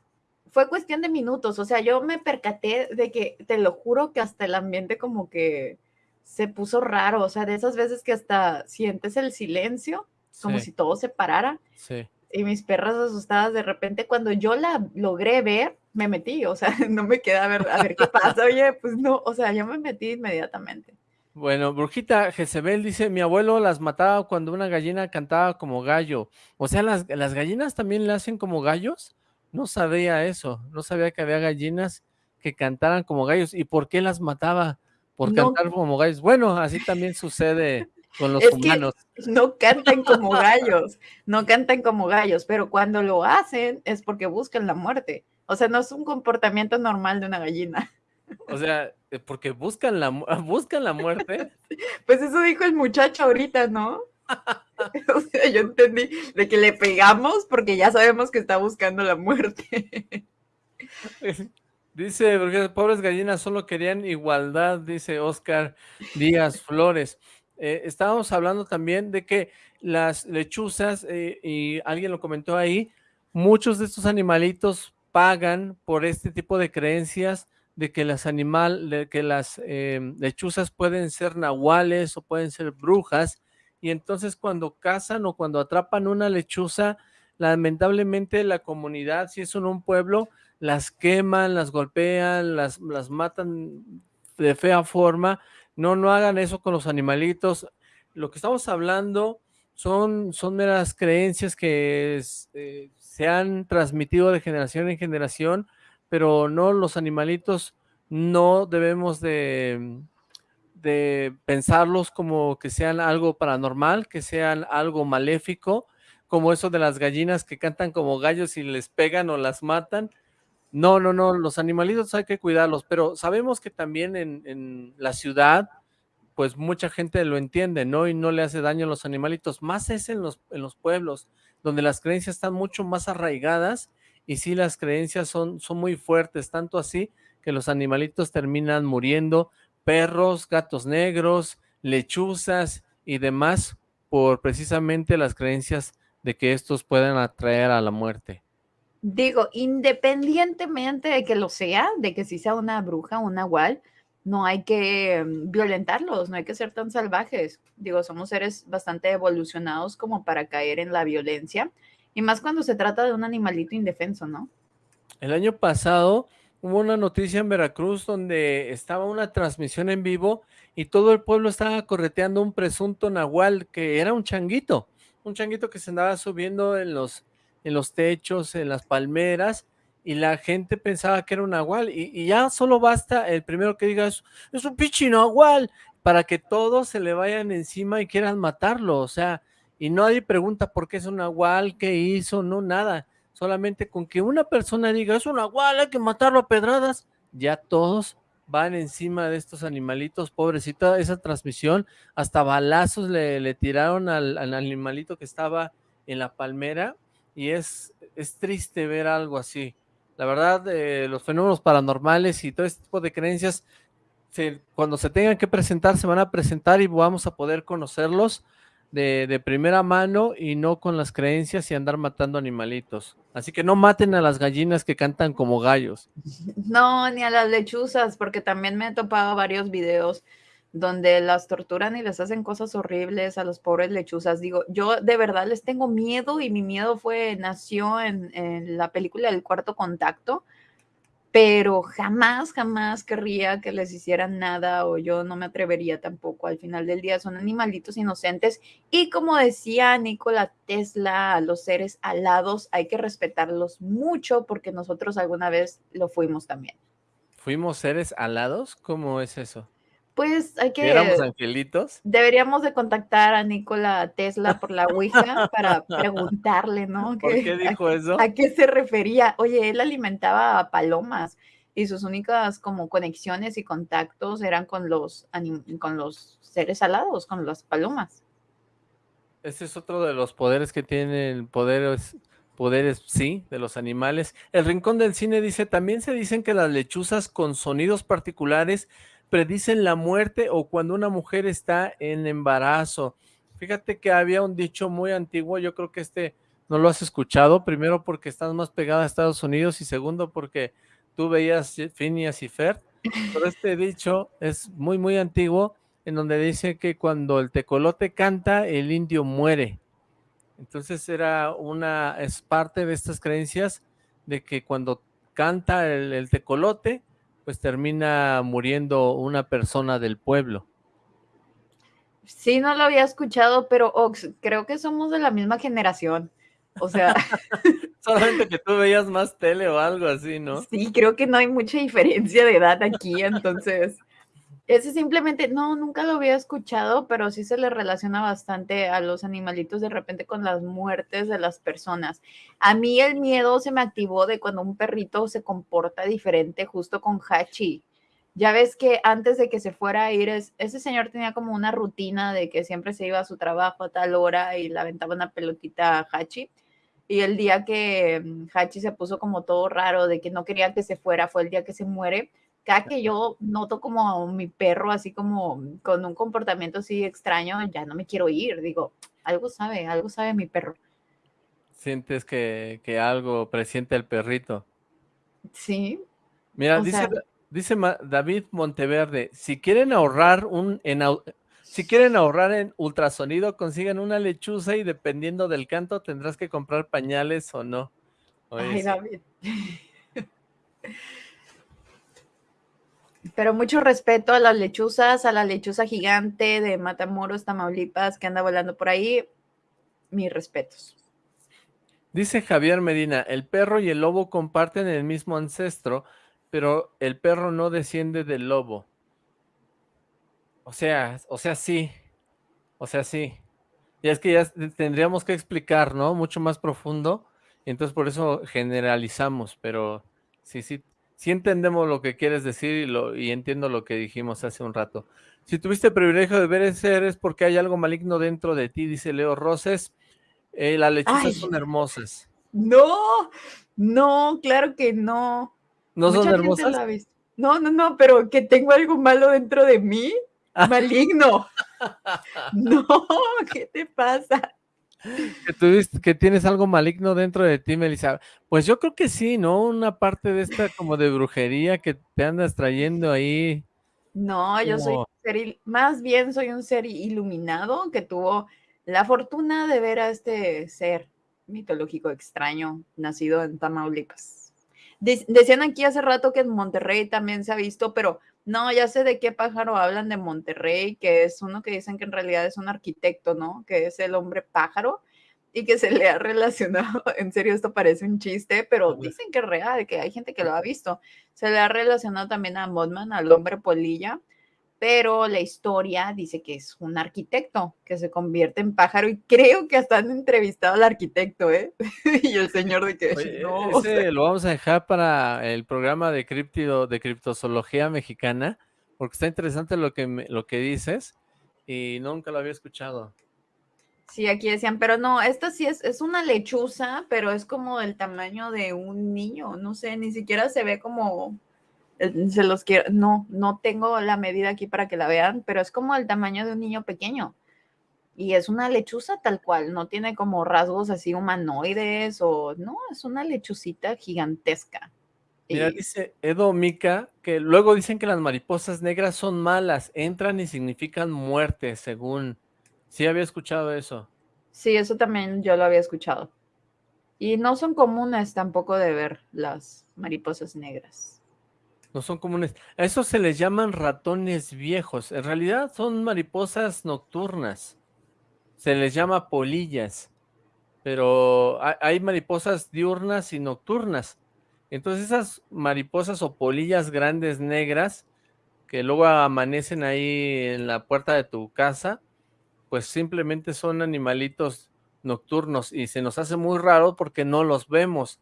fue cuestión de minutos, o sea, yo me percaté de que, te lo juro que hasta el ambiente como que se puso raro, o sea, de esas veces que hasta sientes el silencio, como si todo se parara. Sí. Y mis perras asustadas, de repente cuando yo la logré ver, me metí, o sea, no me queda a ver, a ver qué pasa, oye, pues no, o sea, yo me metí inmediatamente. Bueno, Brujita Jezebel dice, mi abuelo las mataba cuando una gallina cantaba como gallo. O sea, ¿las, las gallinas también le hacen como gallos? No sabía eso, no sabía que había gallinas que cantaran como gallos. ¿Y por qué las mataba? Por cantar como gallos. Bueno, así también sucede con los humanos. no cantan como gallos, no cantan como gallos, pero cuando lo hacen es porque buscan la muerte. O sea, no es un comportamiento normal de una gallina. O sea, eh, porque buscan la, buscan la muerte. Pues eso dijo el muchacho ahorita, ¿no? O sea, yo entendí de que le pegamos porque ya sabemos que está buscando la muerte. Dice, porque pobres gallinas solo querían igualdad, dice Oscar Díaz Flores. Eh, estábamos hablando también de que las lechuzas, eh, y alguien lo comentó ahí, muchos de estos animalitos pagan por este tipo de creencias de que las animal, que las em, lechuzas pueden ser nahuales o pueden ser brujas, y entonces cuando cazan o cuando atrapan una lechuza, lamentablemente la comunidad, si es en un pueblo, las queman, las golpean, las, las matan de fea forma. No, no hagan eso con los animalitos. Lo que estamos hablando son, son meras creencias que eh, se han transmitido de generación en generación, pero no los animalitos no debemos de, de pensarlos como que sean algo paranormal, que sean algo maléfico, como eso de las gallinas que cantan como gallos y les pegan o las matan. No, no, no, los animalitos hay que cuidarlos, pero sabemos que también en, la ciudad, pues mucha gente lo entiende, ¿no? Y no le hace daño a los animalitos, más es en los, en los pueblos, donde las creencias están mucho más arraigadas y sí las creencias son, son muy fuertes, tanto así que los animalitos terminan muriendo, perros, gatos negros, lechuzas y demás, por precisamente las creencias de que estos pueden atraer a la muerte. Digo, independientemente de que lo sea, de que si sea una bruja, un nahual, no hay que mm, violentarlos, no hay que ser tan salvajes. Digo, somos seres bastante evolucionados como para caer en la violencia, y más cuando se trata de un animalito indefenso, ¿no? El año pasado hubo una noticia en Veracruz donde estaba una transmisión en vivo y todo el pueblo estaba correteando un presunto nahual que era un changuito, un changuito que se andaba subiendo en los en los techos, en las palmeras, y la gente pensaba que era un nahual, y, ya solo basta el primero que diga, es, un pinche nahual, para que todos se le vayan encima y quieran matarlo, o sea, y nadie pregunta por qué es un nahual, qué hizo, no, nada, solamente con que una persona diga, es un nahual, hay que matarlo a pedradas, ya todos van encima de estos animalitos, pobrecita, esa transmisión, hasta balazos le, tiraron al, al animalito que estaba en la palmera, y es, es triste ver algo así. La verdad, eh, los fenómenos paranormales y todo este tipo de creencias, cuando se tengan que presentar, se van a presentar y vamos a poder conocerlos de, de, primera mano y no con las creencias y andar matando animalitos. Así que no maten a las gallinas que cantan como gallos. No, ni a las lechuzas, porque también me he topado varios videos donde las torturan y les hacen cosas horribles a los pobres lechuzas. Digo, yo de verdad les tengo miedo y mi miedo fue, nació en, la película El Cuarto Contacto, pero jamás, jamás querría que les hicieran nada o yo no me atrevería tampoco. Al final del día son animalitos inocentes y como decía Nikola Tesla, los seres alados hay que respetarlos mucho porque nosotros alguna vez lo fuimos también. ¿Fuimos seres alados? ¿Cómo es eso? Pues hay que... ¿Éramos angelitos? Deberíamos de contactar a Nikola Tesla por la Ouija para preguntarle, ¿no? ¿Por qué dijo eso? ¿A qué se refería? Oye, él alimentaba a palomas y sus únicas como conexiones y contactos eran con los, con los seres alados, con las palomas. Ese es otro de los poderes que tienen poderes, poderes, sí, de los animales. El Rincón del Cine dice, también se dicen que las lechuzas con sonidos particulares predicen la muerte o cuando una mujer está en embarazo. Fíjate que había un dicho muy antiguo, yo creo que este no lo has escuchado, primero porque estás más pegada a Estados Unidos y segundo porque tú veías Phineas y Fer, pero este dicho es muy muy antiguo en donde dice que cuando el tecolote canta, el indio muere. Entonces era una, es parte de estas creencias de que cuando canta el, el tecolote, pues termina muriendo una persona del pueblo. Sí, no lo había escuchado, pero Ox, creo que somos de la misma generación. O sea. Solamente que tú veías más tele o algo así, ¿no? Sí, creo que no hay mucha diferencia de edad aquí, entonces. Ese simplemente, no, nunca lo había escuchado, pero sí se le relaciona bastante a los animalitos de repente con las muertes de las personas. A mí el miedo se me activó de cuando un perrito se comporta diferente justo con Hachi. Ya ves que antes de que se fuera a ir, ese señor tenía como una rutina de que siempre se iba a su trabajo a tal hora y le aventaba una pelotita a Hachi. Y el día que mm, Hachi se puso como todo raro de que no quería que se fuera, fue el día que se muere cada que yo noto como mi perro así como con un comportamiento así extraño, ya no me quiero ir, digo, algo sabe, algo sabe mi perro. Sientes que, algo presiente el perrito. Sí. Mira, dice, dice David Monteverde, si quieren ahorrar un en, si quieren ahorrar en ultrasonido, consigan una lechuza y dependiendo del canto tendrás que comprar pañales o no. Ay, David. Pero mucho respeto a las lechuzas, a la lechuza gigante de Matamoros, Tamaulipas, que anda volando por ahí. Mis respetos. Dice Javier Medina, el perro y el lobo comparten el mismo ancestro, pero el perro no desciende del lobo. O sea, o sea, sí. O sea, sí. Y es que ya tendríamos que explicar, ¿no? Mucho más profundo. Entonces por eso generalizamos, pero sí, sí, sí entendemos lo que quieres decir y, lo, y entiendo lo que dijimos hace un rato. Si tuviste el privilegio de ver ese es porque hay algo maligno dentro de ti, dice Leo Roses. Eh, las lechuzas son hermosas. No, no, claro que no. ¿No son hermosas? No, no, no, pero que tengo algo malo dentro de mí, maligno. no, ¿qué te pasa? Que tú que tienes algo maligno dentro de ti, Melissa. Pues yo creo que sí, ¿no? Una parte de esta como de brujería que te andas trayendo ahí. No, yo soy un ser, más bien soy un ser iluminado que tuvo la fortuna de ver a este ser mitológico extraño nacido en Tamaulipas. decían aquí hace rato que en Monterrey también se ha visto, pero no, ya sé de qué pájaro hablan de Monterrey, que es uno que dicen que en realidad es un arquitecto, ¿no? Que es el hombre pájaro y que se le ha relacionado, en serio esto parece un chiste, pero dicen que es real, que hay gente que lo ha visto. Se le ha relacionado también a Modman, al hombre polilla, pero la historia dice que es un arquitecto que se convierte en pájaro y creo que hasta han entrevistado al arquitecto, ¿eh? y el señor de que no. Ese lo vamos a dejar para el programa de criptido, de criptozoología mexicana, porque está interesante lo que, lo que dices y nunca lo había escuchado. Sí, aquí decían, pero no, esta sí es, es una lechuza, pero es como del tamaño de un niño, no sé, ni siquiera se ve como se los quiero, no, no tengo la medida aquí para que la vean, pero es como el tamaño de un niño pequeño. Y es una lechuza tal cual, no tiene como rasgos así humanoides o no, es una lechucita gigantesca. Mira, dice Edo Mika que luego dicen que las mariposas negras son malas, entran y significan muerte, según. Sí, había escuchado eso. Sí, eso también yo lo había escuchado. Y no son comunes tampoco de ver las mariposas negras no son comunes. A eso se les llaman ratones viejos. En realidad son mariposas nocturnas. Se les llama polillas. Pero hay mariposas diurnas y nocturnas. Entonces esas mariposas o polillas grandes negras que luego amanecen ahí en la puerta de tu casa, pues simplemente son animalitos nocturnos y se nos hace muy raro porque no los vemos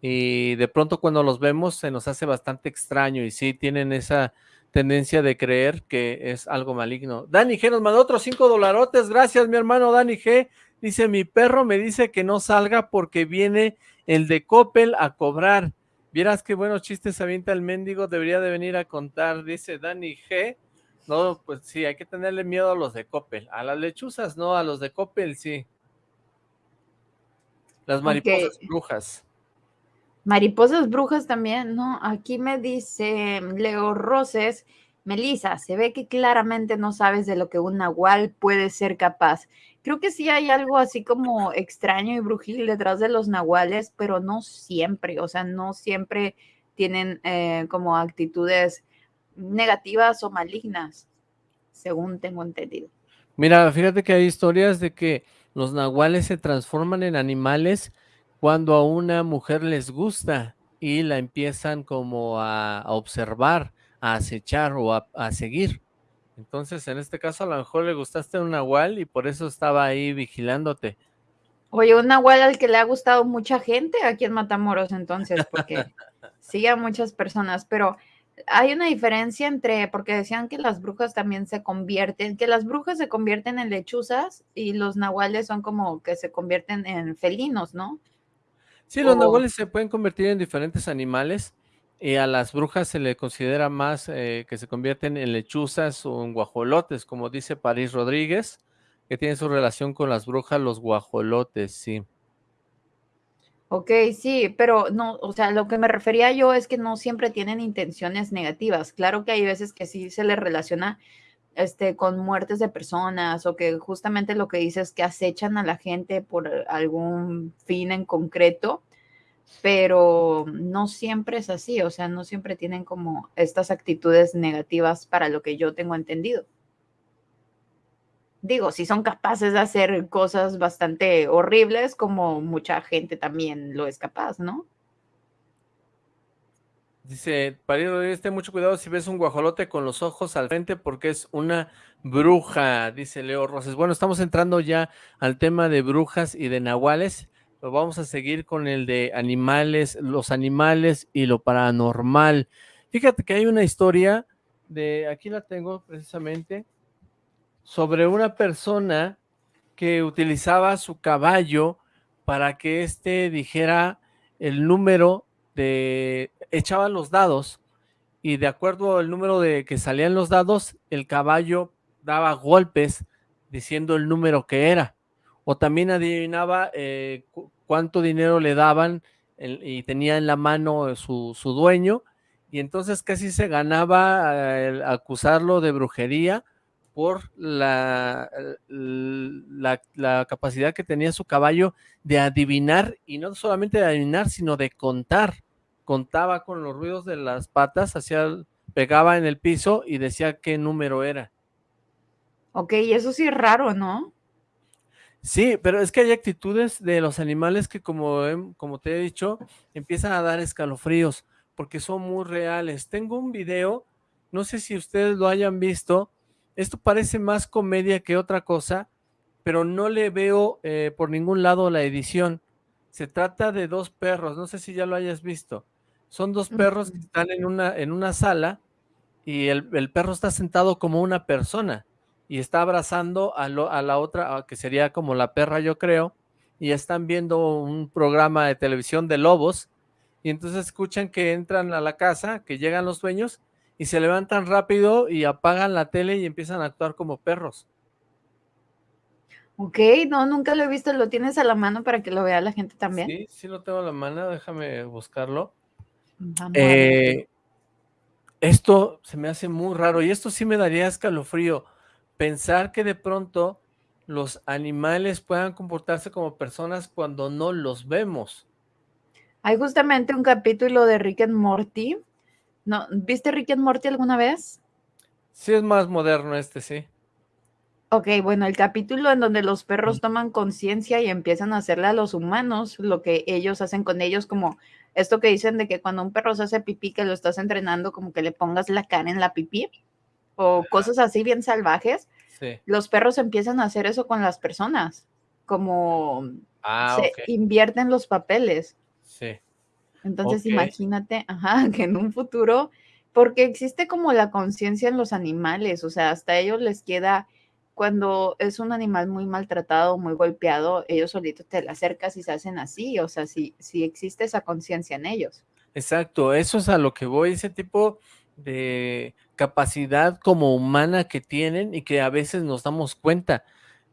y de pronto cuando los vemos se nos hace bastante extraño y sí tienen esa tendencia de creer que es algo maligno. Dani G nos mandó otros cinco dolarotes, gracias mi hermano Dani G. Dice, mi perro me dice que no salga porque viene el de Coppel a cobrar. Vieras qué buenos chistes avienta el mendigo, debería de venir a contar, dice Dani G. No, pues sí, hay que tenerle miedo a los de Coppel. A las lechuzas no, a los de Coppel sí. Las mariposas brujas. Mariposas brujas también, ¿no? Aquí me dice Leo Roses, Melissa, se ve que claramente no sabes de lo que un nahual puede ser capaz. Creo que sí hay algo así como extraño y brujil detrás de los nahuales, pero no siempre, o sea, no siempre tienen eh, como actitudes negativas o malignas, según tengo entendido. Mira, fíjate que hay historias de que los nahuales se transforman en animales cuando a una mujer les gusta y la empiezan como a, observar, a acechar o a, seguir. Entonces, en este caso, a lo mejor le gustaste un nahual y por eso estaba ahí vigilándote. Oye, un nahual al que le ha gustado mucha gente aquí en Matamoros, entonces, porque sigue a muchas personas, pero hay una diferencia entre, porque decían que las brujas también se convierten, que las brujas se convierten en lechuzas y los nahuales son como que se convierten en felinos, ¿no? Sí, los nahuales se pueden convertir en diferentes animales y a las brujas se le considera más eh, que se convierten en lechuzas o en guajolotes, como dice París Rodríguez, que tiene su relación con las brujas, los guajolotes, sí. Ok, sí, pero no, o sea, lo que me refería yo es que no siempre tienen intenciones negativas. Claro que hay veces que sí se les relaciona este, con muertes de personas o que justamente lo que dices es que acechan a la gente por algún fin en concreto, pero no siempre es así, o sea, no siempre tienen como estas actitudes negativas para lo que yo tengo entendido digo, si son capaces de hacer cosas bastante horribles, como mucha gente también lo es capaz, ¿no? Dice, Parido, ten mucho cuidado si ves un guajolote con los ojos al frente porque es una bruja, dice Leo Roses. Bueno, estamos entrando ya al tema de brujas y de nahuales, pero vamos a seguir con el de animales, los animales y lo paranormal. Fíjate que hay una historia de, aquí la tengo precisamente, sobre una persona que utilizaba su caballo para que éste dijera el número de... echaba los dados y de acuerdo al número de que salían los dados, el caballo daba golpes diciendo el número que era. O también adivinaba eh, cuánto dinero le daban y tenía en la mano su, su dueño. Y entonces casi se ganaba eh, acusarlo de brujería por la, la, capacidad que tenía su caballo de adivinar, y no solamente de adivinar, sino de contar. Contaba con los ruidos de las patas, hacía, pegaba en el piso y decía qué número era. Ok, y eso sí es raro, ¿no? Sí, pero es que hay actitudes de los animales que, como, como te he dicho, empiezan a dar escalofríos, porque son muy reales. Tengo un video, no sé si ustedes lo hayan visto, esto parece más comedia que otra cosa, pero no le veo eh, por ningún lado la edición. Se trata de dos perros, no sé si ya lo hayas visto. Son dos perros que están en una, en una sala y el, perro está sentado como una persona y está abrazando a, a la otra, que sería como la perra yo creo, y están viendo un programa de televisión de lobos y entonces escuchan que entran a la casa, que llegan los dueños y se levantan rápido y apagan la tele y empiezan a actuar como perros. Ok, no, nunca lo he visto. ¿Lo tienes a la mano para que lo vea la gente también? Sí, sí lo tengo a la mano, déjame buscarlo. Eh, esto se me hace muy raro y esto sí me daría escalofrío. Pensar que de pronto los animales puedan comportarse como personas cuando no los vemos. Hay justamente un capítulo de Rick and Morty no, ¿viste Rick and Morty alguna vez? Sí, es más moderno este, sí. Ok, bueno, el capítulo en donde los perros toman conciencia y empiezan a hacerle a los humanos lo que ellos hacen con ellos, como esto que dicen de que cuando un perro se hace pipí, que lo estás entrenando, como que le pongas la cara en la pipí, o cosas así bien salvajes. Sí. Los perros empiezan a hacer eso con las personas, como ah, se invierten los papeles. Sí. Entonces imagínate, ajá, que en un futuro, porque existe como la conciencia en los animales, o sea, hasta ellos les queda, cuando es un animal muy maltratado, muy golpeado, ellos solitos te le acercas y se hacen así, o sea, si si existe esa conciencia en ellos. Exacto, eso es a lo que voy, ese tipo de capacidad como humana que tienen y que a veces nos damos cuenta,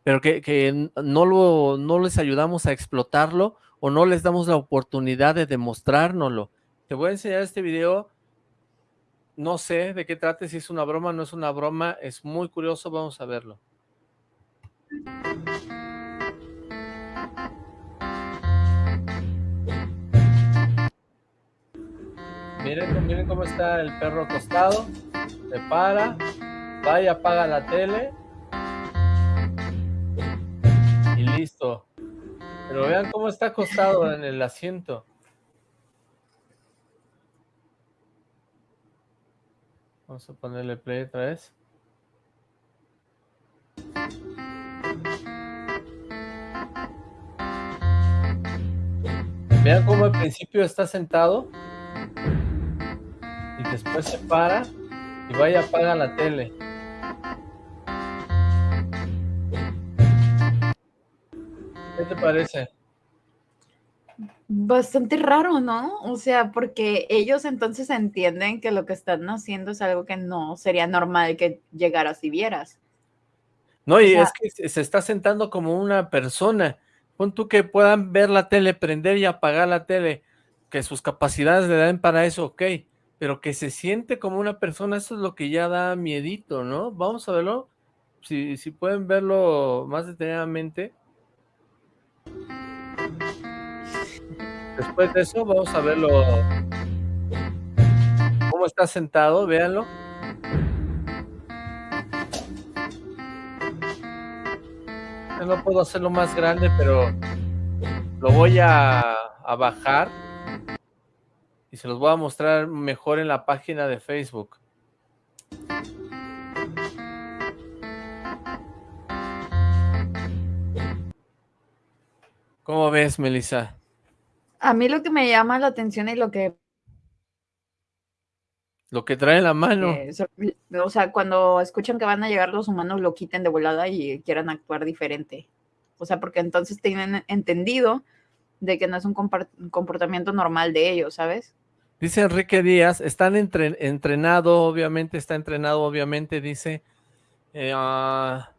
pero que, que no, lo, no les ayudamos a explotarlo o no les damos la oportunidad de demostrárnoslo. Te voy a enseñar este video, no sé de qué trate, si es una broma o no es una broma, es muy curioso, vamos a verlo. Miren, miren cómo está el perro acostado, se para, va y apaga la tele y listo. Pero vean cómo está acostado en el asiento. Vamos a ponerle play otra vez. Vean cómo al principio está sentado y después se para y vaya apaga la tele. ¿Qué te parece? Bastante raro, ¿no? O sea, porque ellos entonces entienden que lo que están haciendo es algo que no sería normal que llegaras y vieras. No, y es que se está sentando como una persona Pon tú que puedan ver la tele, prender y apagar la tele, que sus capacidades le den para eso, ok, pero que se siente como una persona, eso es lo que ya da miedito, ¿no? Vamos a verlo, si, si pueden verlo más detenidamente. Después de eso vamos a verlo cómo está sentado, véanlo. No puedo hacerlo más grande, pero lo voy a, bajar y se los voy a mostrar mejor en la página de Facebook. ¿Cómo ves, Melissa? A mí lo que me llama la atención y lo que lo que trae en la mano. Eh, o sea, cuando escuchan que van a llegar los humanos, lo quiten de volada y quieran actuar diferente. O sea, porque entonces tienen entendido de que no es un comportamiento normal de ellos, ¿sabes? Dice Enrique Díaz, están entrenado, obviamente, está entrenado, obviamente, dice. Eh, ah,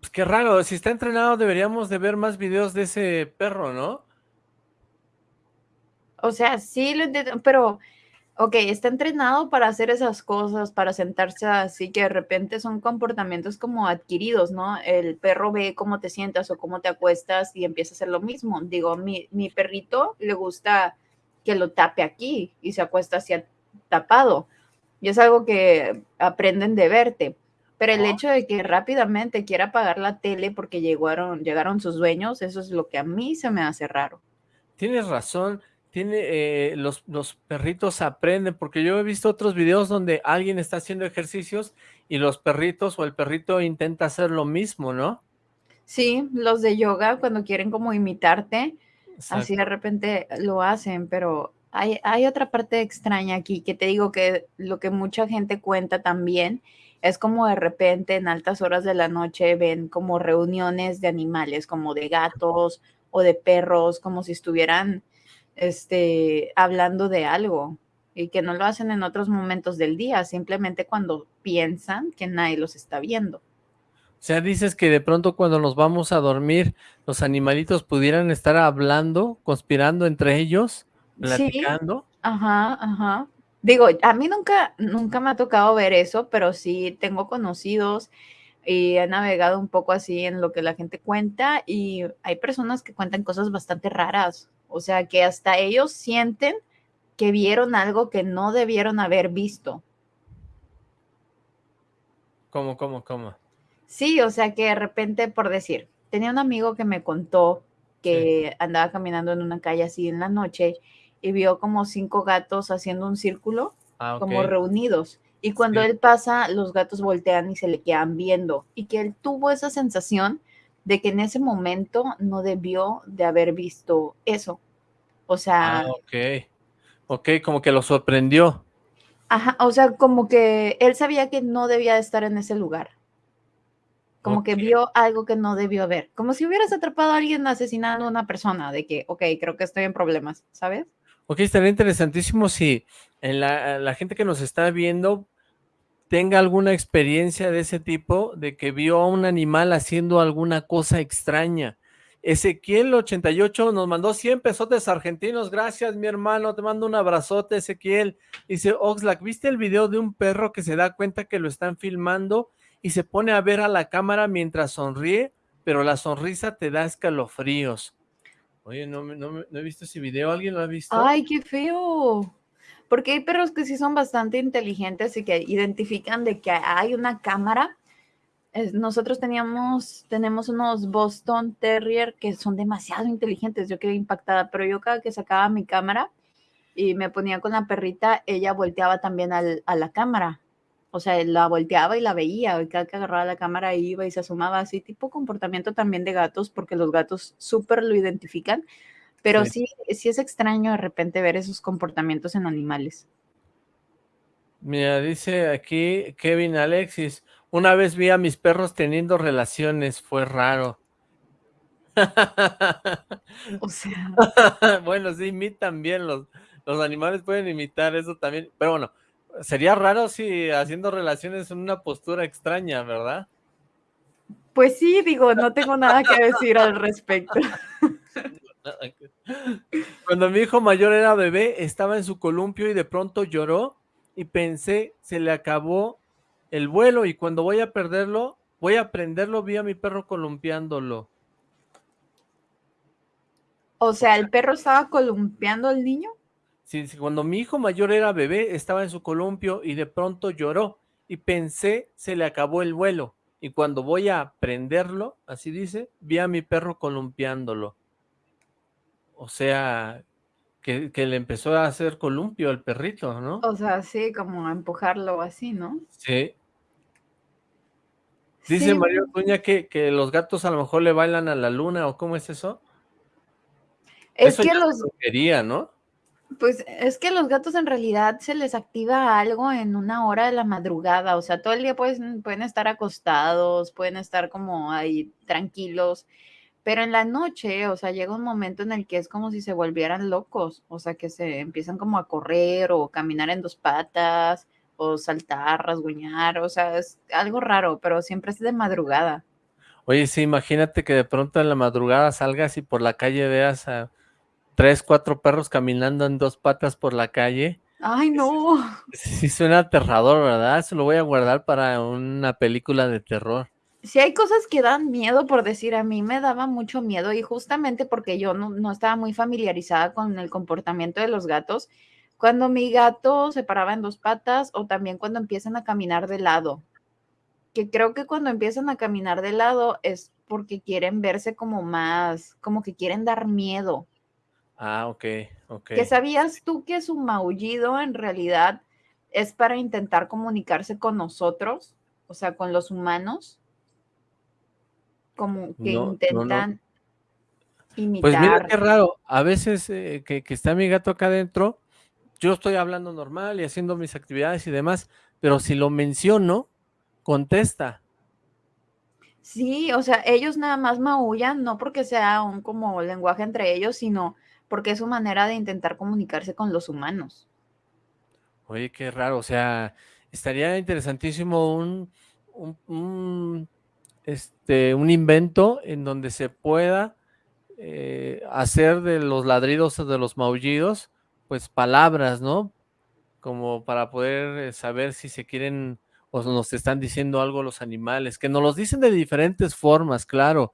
pues qué raro, si está entrenado deberíamos de ver más videos de ese perro, ¿no? O sea, sí lo entiendo, pero, ok, está entrenado para hacer esas cosas, para sentarse así, que de repente son comportamientos como adquiridos, ¿no? El perro ve cómo te sientas o cómo te acuestas y empieza a hacer lo mismo. Digo, mi, mi perrito le gusta que lo tape aquí y se acuesta hacia tapado. Y es algo que aprenden de verte. Pero el hecho de que rápidamente quiera apagar la tele porque llegaron, llegaron sus dueños, eso es lo que a mí se me hace raro. Tienes razón tiene, eh, los, los perritos aprenden, porque yo he visto otros videos donde alguien está haciendo ejercicios y los perritos o el perrito intenta hacer lo mismo, ¿no? Sí, los de yoga cuando quieren como imitarte, así de repente lo hacen, pero hay, hay otra parte extraña aquí que te digo que lo que mucha gente cuenta también es como de repente en altas horas de la noche ven como reuniones de animales, como de gatos o de perros, como si estuvieran este, hablando de algo y que no lo hacen en otros momentos del día, simplemente cuando piensan que nadie los está viendo. O sea, dices que de pronto cuando nos vamos a dormir, los animalitos pudieran estar hablando, conspirando entre ellos, platicando. ajá, ajá. Digo, a mí nunca, nunca me ha tocado ver eso, pero sí tengo conocidos y he navegado un poco así en lo que la gente cuenta y hay personas que cuentan cosas bastante raras. O sea, que hasta ellos sienten que vieron algo que no debieron haber visto. ¿Cómo, cómo, cómo? Sí, o sea, que de repente, por decir, tenía un amigo que me contó que andaba caminando en una calle así en la noche y vio como cinco gatos haciendo un círculo, ah, como reunidos. Y cuando él pasa, los gatos voltean y se le quedan viendo. Y que él tuvo esa sensación de que en ese momento no debió de haber visto eso. O sea... Ah, ok. Ok, como que lo sorprendió. Ajá, o sea, como que él sabía que no debía de estar en ese lugar. Como que vio algo que no debió ver. Como si hubieras atrapado a alguien asesinando a una persona, de que, ok, creo que estoy en problemas, ¿sabes? Ok, estaría interesantísimo si en la, la gente que nos está viendo tenga alguna experiencia de ese tipo, de que vio a un animal haciendo alguna cosa extraña. Ezequiel 88 nos mandó 100 pesotes argentinos, gracias mi hermano, te mando un abrazote Ezequiel. Dice Oxlack, ¿viste el video de un perro que se da cuenta que lo están filmando y se pone a ver a la cámara mientras sonríe, pero la sonrisa te da escalofríos? Oye, no, he visto ese video, ¿alguien lo ha visto? Ay, qué feo porque hay perros que sí son bastante inteligentes y que identifican de que hay una cámara. Nosotros teníamos, tenemos unos Boston Terrier que son demasiado inteligentes, yo quedé impactada, pero yo cada que sacaba mi cámara y me ponía con la perrita, ella volteaba también a la cámara. O sea, la volteaba y la veía, y cada que agarraba la cámara iba y se asomaba, así tipo comportamiento también de gatos, porque los gatos súper lo identifican, pero sí. sí, es extraño de repente ver esos comportamientos en animales. Mira, dice aquí Kevin Alexis, una vez vi a mis perros teniendo relaciones, fue raro. O sea. bueno, sí, imitan bien, los, los animales pueden imitar eso también, pero bueno, sería raro si haciendo relaciones en una postura extraña, ¿verdad? Pues sí, digo, no tengo nada que decir al respecto. Cuando mi hijo mayor era bebé, estaba en su columpio y de pronto lloró y pensé, se le acabó el vuelo y cuando voy a perderlo, voy a prenderlo, vi a mi perro columpiándolo. O sea, ¿el perro estaba columpiando al niño? Sí, cuando mi hijo mayor era bebé, estaba en su columpio y de pronto lloró y pensé, se le acabó el vuelo. Y cuando voy a prenderlo, así dice, vi a mi perro columpiándolo. O sea, que, le empezó a hacer columpio al perrito, ¿no? O sea, sí, como a empujarlo así, ¿no? Sí. Dice Mario Tuña que, que, los gatos a lo mejor le bailan a la luna, ¿o cómo es eso? Es que los... Quería, ¿no? Pues es que los gatos en realidad se les activa algo en una hora de la madrugada, o sea, todo el día pueden, pueden estar acostados, pueden estar como ahí tranquilos, pero en la noche, o sea, llega un momento en el que es como si se volvieran locos, o sea, que se empiezan como a correr o caminar en dos patas o saltar, rasguñar, o sea, es algo raro, pero siempre es de madrugada. Oye, sí, imagínate que de pronto en la madrugada salgas y por la calle veas a tres, cuatro perros caminando en dos patas por la calle. Ay, no. Sí, suena aterrador, ¿verdad? Se lo voy a guardar para una película de terror si hay cosas que dan miedo, por decir, a mí me daba mucho miedo y justamente porque yo no, estaba muy familiarizada con el comportamiento de los gatos, cuando mi gato se paraba en dos patas o también cuando empiezan a caminar de lado, que creo que cuando empiezan a caminar de lado es porque quieren verse como más, como que quieren dar miedo. Ah, ok, ok. ¿Que sabías tú que su maullido en realidad es para intentar comunicarse con nosotros, o sea, con los humanos? Como que intentan imitar. Pues mira qué raro, a veces eh, que, está mi gato acá adentro, yo estoy hablando normal y haciendo mis actividades y demás, pero si lo menciono, contesta. Sí, o sea, ellos nada más maullan, no porque sea un como lenguaje entre ellos, sino porque es su manera de intentar comunicarse con los humanos. Oye, qué raro, o sea, estaría interesantísimo un, un este, un invento en donde se pueda eh, hacer de los ladridos o de los maullidos, pues palabras, ¿no? Como para poder eh, saber si se quieren o nos están diciendo algo los animales, que nos los dicen de diferentes formas, claro,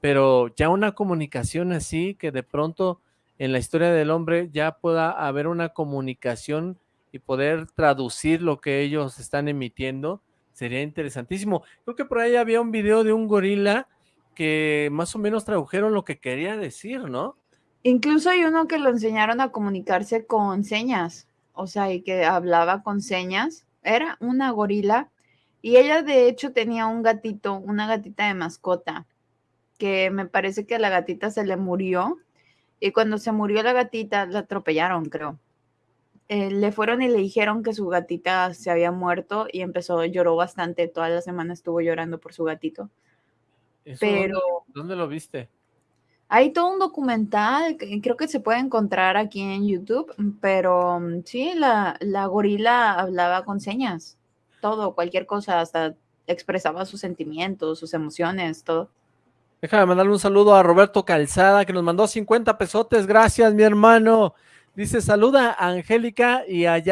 pero ya una comunicación así, que de pronto en la historia del hombre ya pueda haber una comunicación y poder traducir lo que ellos están emitiendo, Sería interesantísimo. Creo que por ahí había un video de un gorila que más o menos tradujeron lo que quería decir, ¿no? Incluso hay uno que lo enseñaron a comunicarse con señas, o sea, y que hablaba con señas. Era una gorila y ella de hecho tenía un gatito, una gatita de mascota, que me parece que la gatita se le murió y cuando se murió la gatita la atropellaron, creo. Eh, le fueron y le dijeron que su gatita se había muerto y empezó, lloró bastante, toda la semana estuvo llorando por su gatito. Pero... Dónde, lo viste? Hay todo un documental, creo que se puede encontrar aquí en YouTube, pero mm, sí, la, la gorila hablaba con señas, todo, cualquier cosa, hasta expresaba sus sentimientos, sus emociones, todo. Déjame mandarle un saludo a Roberto Calzada, que nos mandó 50 pesotes. Gracias, mi hermano. Dice, saluda a Angélica y a,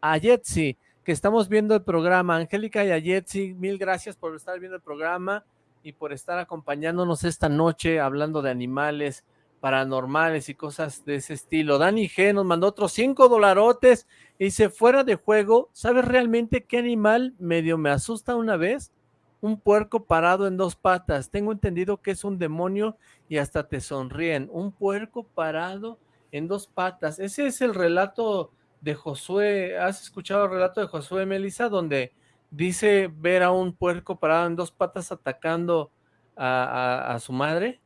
a Jetsi, que estamos viendo el programa. Angélica y a Jetsi, mil gracias por estar viendo el programa y por estar acompañándonos esta noche hablando de animales paranormales y cosas de ese estilo. Dani G nos mandó otros cinco dolarotes y dice, fuera de juego, ¿sabes realmente qué animal medio me asusta una vez? Un puerco parado en dos patas. Tengo entendido que es un demonio y hasta te sonríen. Un puerco parado en dos patas. Ese es el relato de Josué. ¿Has escuchado el relato de Josué Melissa? Donde dice ver a un puerco parado en dos patas atacando a, su madre?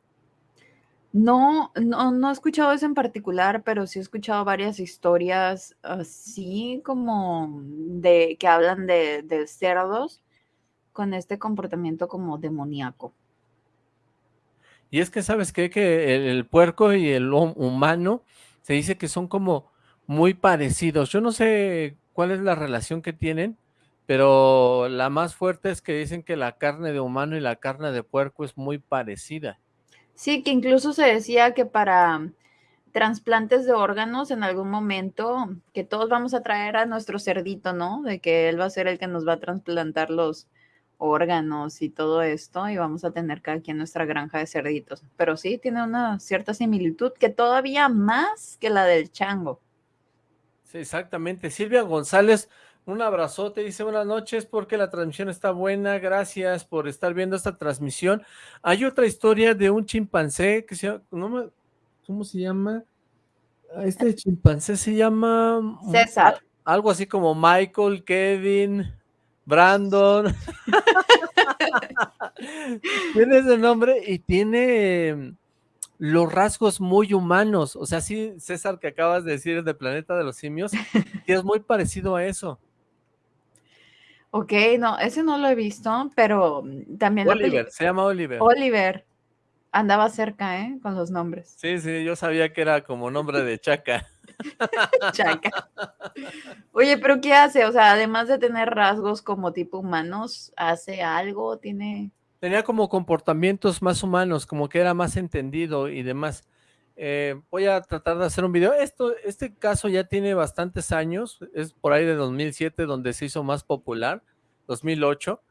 No, no, no he escuchado eso en particular, pero sí he escuchado varias historias así como de que hablan de, de cerdos con este comportamiento como demoníaco. Y es que, ¿sabes qué? Que el, puerco y el humano se dice que son como muy parecidos. Yo no sé cuál es la relación que tienen, pero la más fuerte es que dicen que la carne de humano y la carne de puerco es muy parecida. Sí, que incluso se decía que para trasplantes de órganos en algún momento, que todos vamos a traer a nuestro cerdito, ¿no? De que él va a ser el que nos va a trasplantar los, órganos y todo esto y vamos a tener cada quien nuestra granja de cerditos. Pero sí tiene una cierta similitud que todavía más que la del chango. Sí, exactamente. Silvia González, un abrazote, dice buenas noches porque la transmisión está buena, gracias por estar viendo esta transmisión. Hay otra historia de un chimpancé que se llama, ¿cómo se llama? Ah, este chimpancé se llama... César. Algo así como Michael, Kevin, Brandon. tiene ese nombre y tiene los rasgos muy humanos. O sea, sí, César, que acabas de decir de Planeta de los Simios, que es muy parecido a eso. Ok, no, ese no lo he visto, pero mm, también... Oliver, se llama Oliver. Oliver. Andaba cerca, ¿eh? Con los nombres. Sí, sí, yo sabía que era como nombre de Chaca. Chaca. Oye, pero ¿qué hace? O sea, además de tener rasgos como tipo humanos, ¿hace algo? ¿Tiene...? Tenía como comportamientos más humanos, como que era más entendido y demás. Eh, voy a tratar de hacer un video. Esto, este caso ya tiene bastantes años, es por ahí de 2007 donde se hizo más popular, 2008,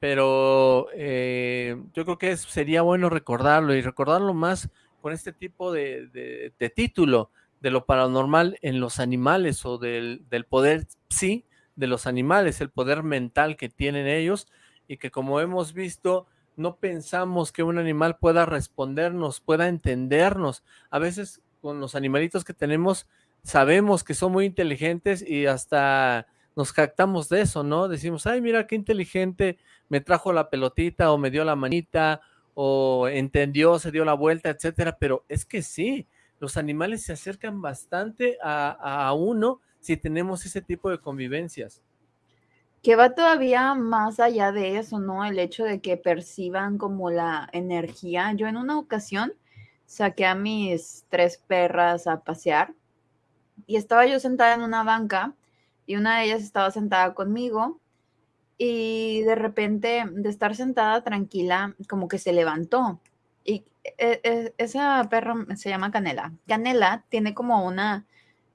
pero eh, yo creo que sería bueno recordarlo y recordarlo más con este tipo de título, de lo paranormal en los animales o del, poder sí de los animales, el poder mental que tienen ellos y que como hemos visto no pensamos que un animal pueda respondernos, pueda entendernos. A veces con los animalitos que tenemos sabemos que son muy inteligentes y hasta nos jactamos de eso, ¿no? Decimos, ay, mira qué inteligente, me trajo la pelotita o me dio la manita o entendió, se dio la vuelta, etcétera, pero es que sí, los animales se acercan bastante a, uno si tenemos ese tipo de convivencias. Que va todavía más allá de eso, ¿no? El hecho de que perciban como la energía. Yo en una ocasión saqué a mis tres perras a pasear y estaba yo sentada en una banca y una de ellas estaba sentada conmigo y de repente de estar sentada tranquila como que se levantó y e, e, esa perra se llama Canela. Canela tiene como una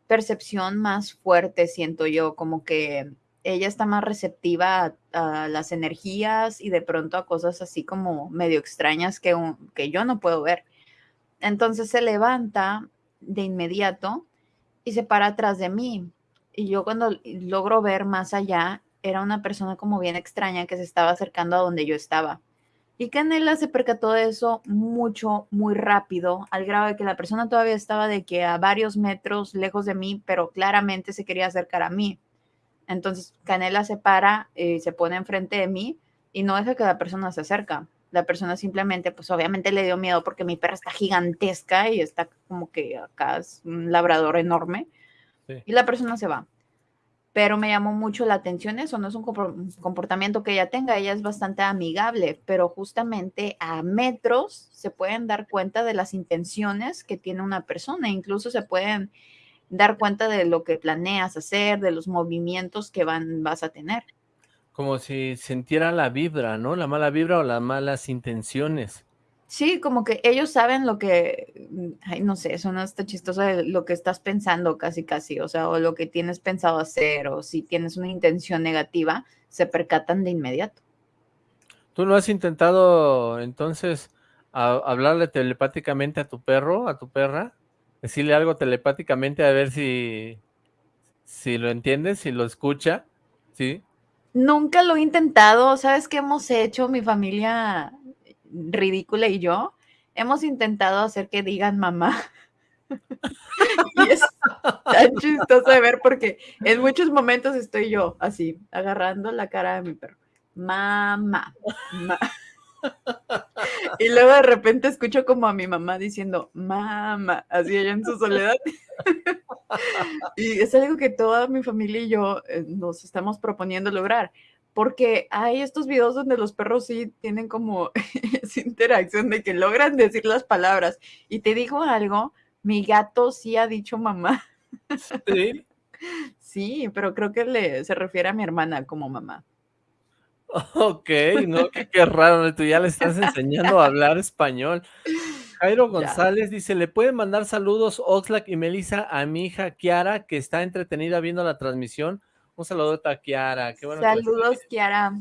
percepción más fuerte, siento yo, como que ella está más receptiva a, las energías y de pronto a cosas así como medio extrañas que, que yo no puedo ver. Entonces se levanta de inmediato y se para atrás de mí. Y yo cuando logro ver más allá, era una persona como bien extraña que se estaba acercando a donde yo estaba. Y Canela se percató de eso mucho, muy rápido, al grado de que la persona todavía estaba de que a varios metros lejos de mí, pero claramente se quería acercar a mí. Entonces Canela se para, y eh, se pone enfrente de mí y no deja que la persona se acerca. La persona simplemente, pues obviamente le dio miedo porque mi perra está gigantesca y está como que acá es un labrador enorme. Y la persona se va pero me llamó mucho la atención eso, no es un comportamiento que ella tenga, ella es bastante amigable, pero justamente a metros se pueden dar cuenta de las intenciones que tiene una persona, incluso se pueden dar cuenta de lo que planeas hacer, de los movimientos que van, vas a tener. Como si sintiera la vibra, ¿no? La mala vibra o las malas intenciones. Sí, como que ellos saben lo que, mm, ay, no sé, eso no está chistoso lo que estás pensando casi casi, o sea, o lo que tienes pensado hacer, o si tienes una intención negativa, se percatan de inmediato. ¿Tú no has intentado entonces hablarle telepáticamente a tu perro, a tu perra? Decirle algo telepáticamente a ver si, si lo entiendes, si lo escucha, ¿sí? Nunca lo he intentado, ¿sabes qué hemos hecho? Mi familia ridícula y yo hemos intentado hacer que digan mamá. y es tan chistoso de ver porque en muchos momentos estoy yo así, agarrando la cara de mi perro. Mamá. Y luego de repente escucho como a mi mamá diciendo, mamá, así ella en su soledad. y es algo que toda mi familia y yo eh, nos estamos proponiendo lograr porque hay estos videos donde los perros sí tienen como esa interacción de que logran decir las palabras. Y te digo algo, mi gato sí ha dicho mamá. Sí. Sí, pero creo que le, se refiere a mi hermana como mamá. Ok, no, qué, raro, tú ya le estás enseñando a hablar español. Jairo González dice, ¿le pueden mandar saludos Oxlack y Melissa a mi hija Kiara, que está entretenida viendo la transmisión? Un saludo a Kiara. Qué bueno Saludos, Kiara.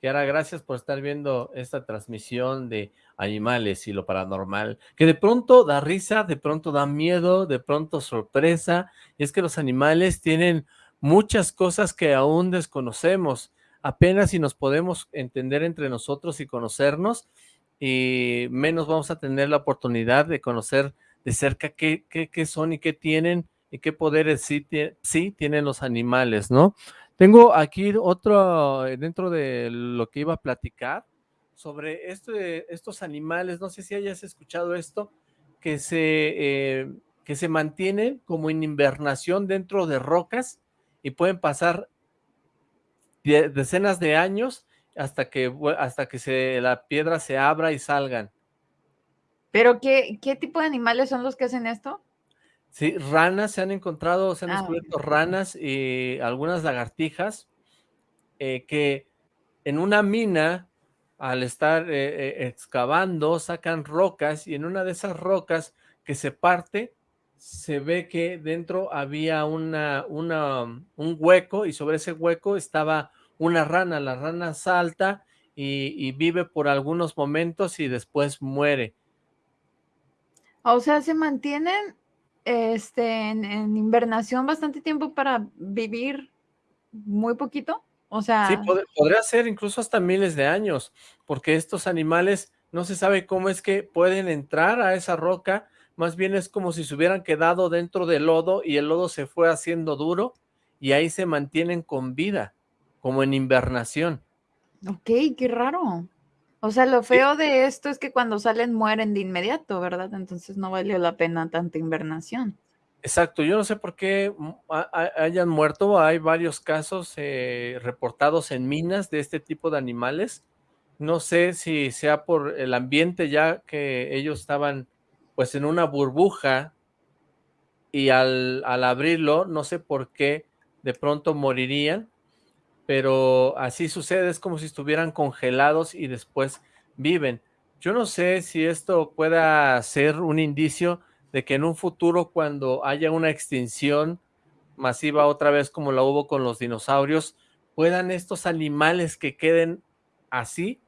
Kiara, gracias por estar viendo esta transmisión de animales y lo paranormal, que de pronto da risa, de pronto da miedo, de pronto sorpresa, y es que los animales tienen muchas cosas que aún desconocemos, apenas si nos podemos entender entre nosotros y conocernos, y menos vamos a tener la oportunidad de conocer de cerca qué, qué, qué son y qué tienen, y qué poderes sí, tienen los animales, ¿no? Tengo aquí otro, eh, dentro de lo que iba a platicar, sobre este, estos animales, no sé si hayas escuchado esto, que se, eh, que se mantienen como en invernación dentro de rocas y pueden pasar decenas de años hasta que, hasta que la piedra se abra y salgan. ¿Pero qué, qué tipo de animales son los que hacen esto? Sí, ranas, se han encontrado, se han ah, descubierto ranas y algunas lagartijas eh, que en una mina, al estar eh, eh, excavando, sacan rocas y en una de esas rocas que se parte, se ve que dentro había una, una, un hueco y sobre ese hueco estaba una rana. La rana salta y, y vive por algunos momentos y después muere. O sea, se mantienen este, en, invernación bastante tiempo para vivir muy poquito. O sea... Sí, podría ser incluso hasta miles de años, porque estos animales no se sabe cómo es que pueden entrar a esa roca, más bien es como si se hubieran quedado dentro del lodo y el lodo se fue haciendo duro y ahí se mantienen con vida, como en invernación. Ok, qué raro. O sea, lo feo de esto es que cuando salen mueren de inmediato, ¿verdad? Entonces no valió la pena tanta invernación. Exacto, yo no sé por qué mm, hayan muerto, hay varios casos eh, reportados en minas de este tipo de animales. No sé si sea por el ambiente ya que ellos estaban pues en una burbuja y al, al abrirlo, no sé por qué de pronto morirían, pero así sucede, es como si estuvieran congelados y después viven. Yo no sé si esto pueda ser un indicio de que en un futuro cuando haya una extinción masiva otra vez como la hubo con los dinosaurios, puedan estos animales que queden así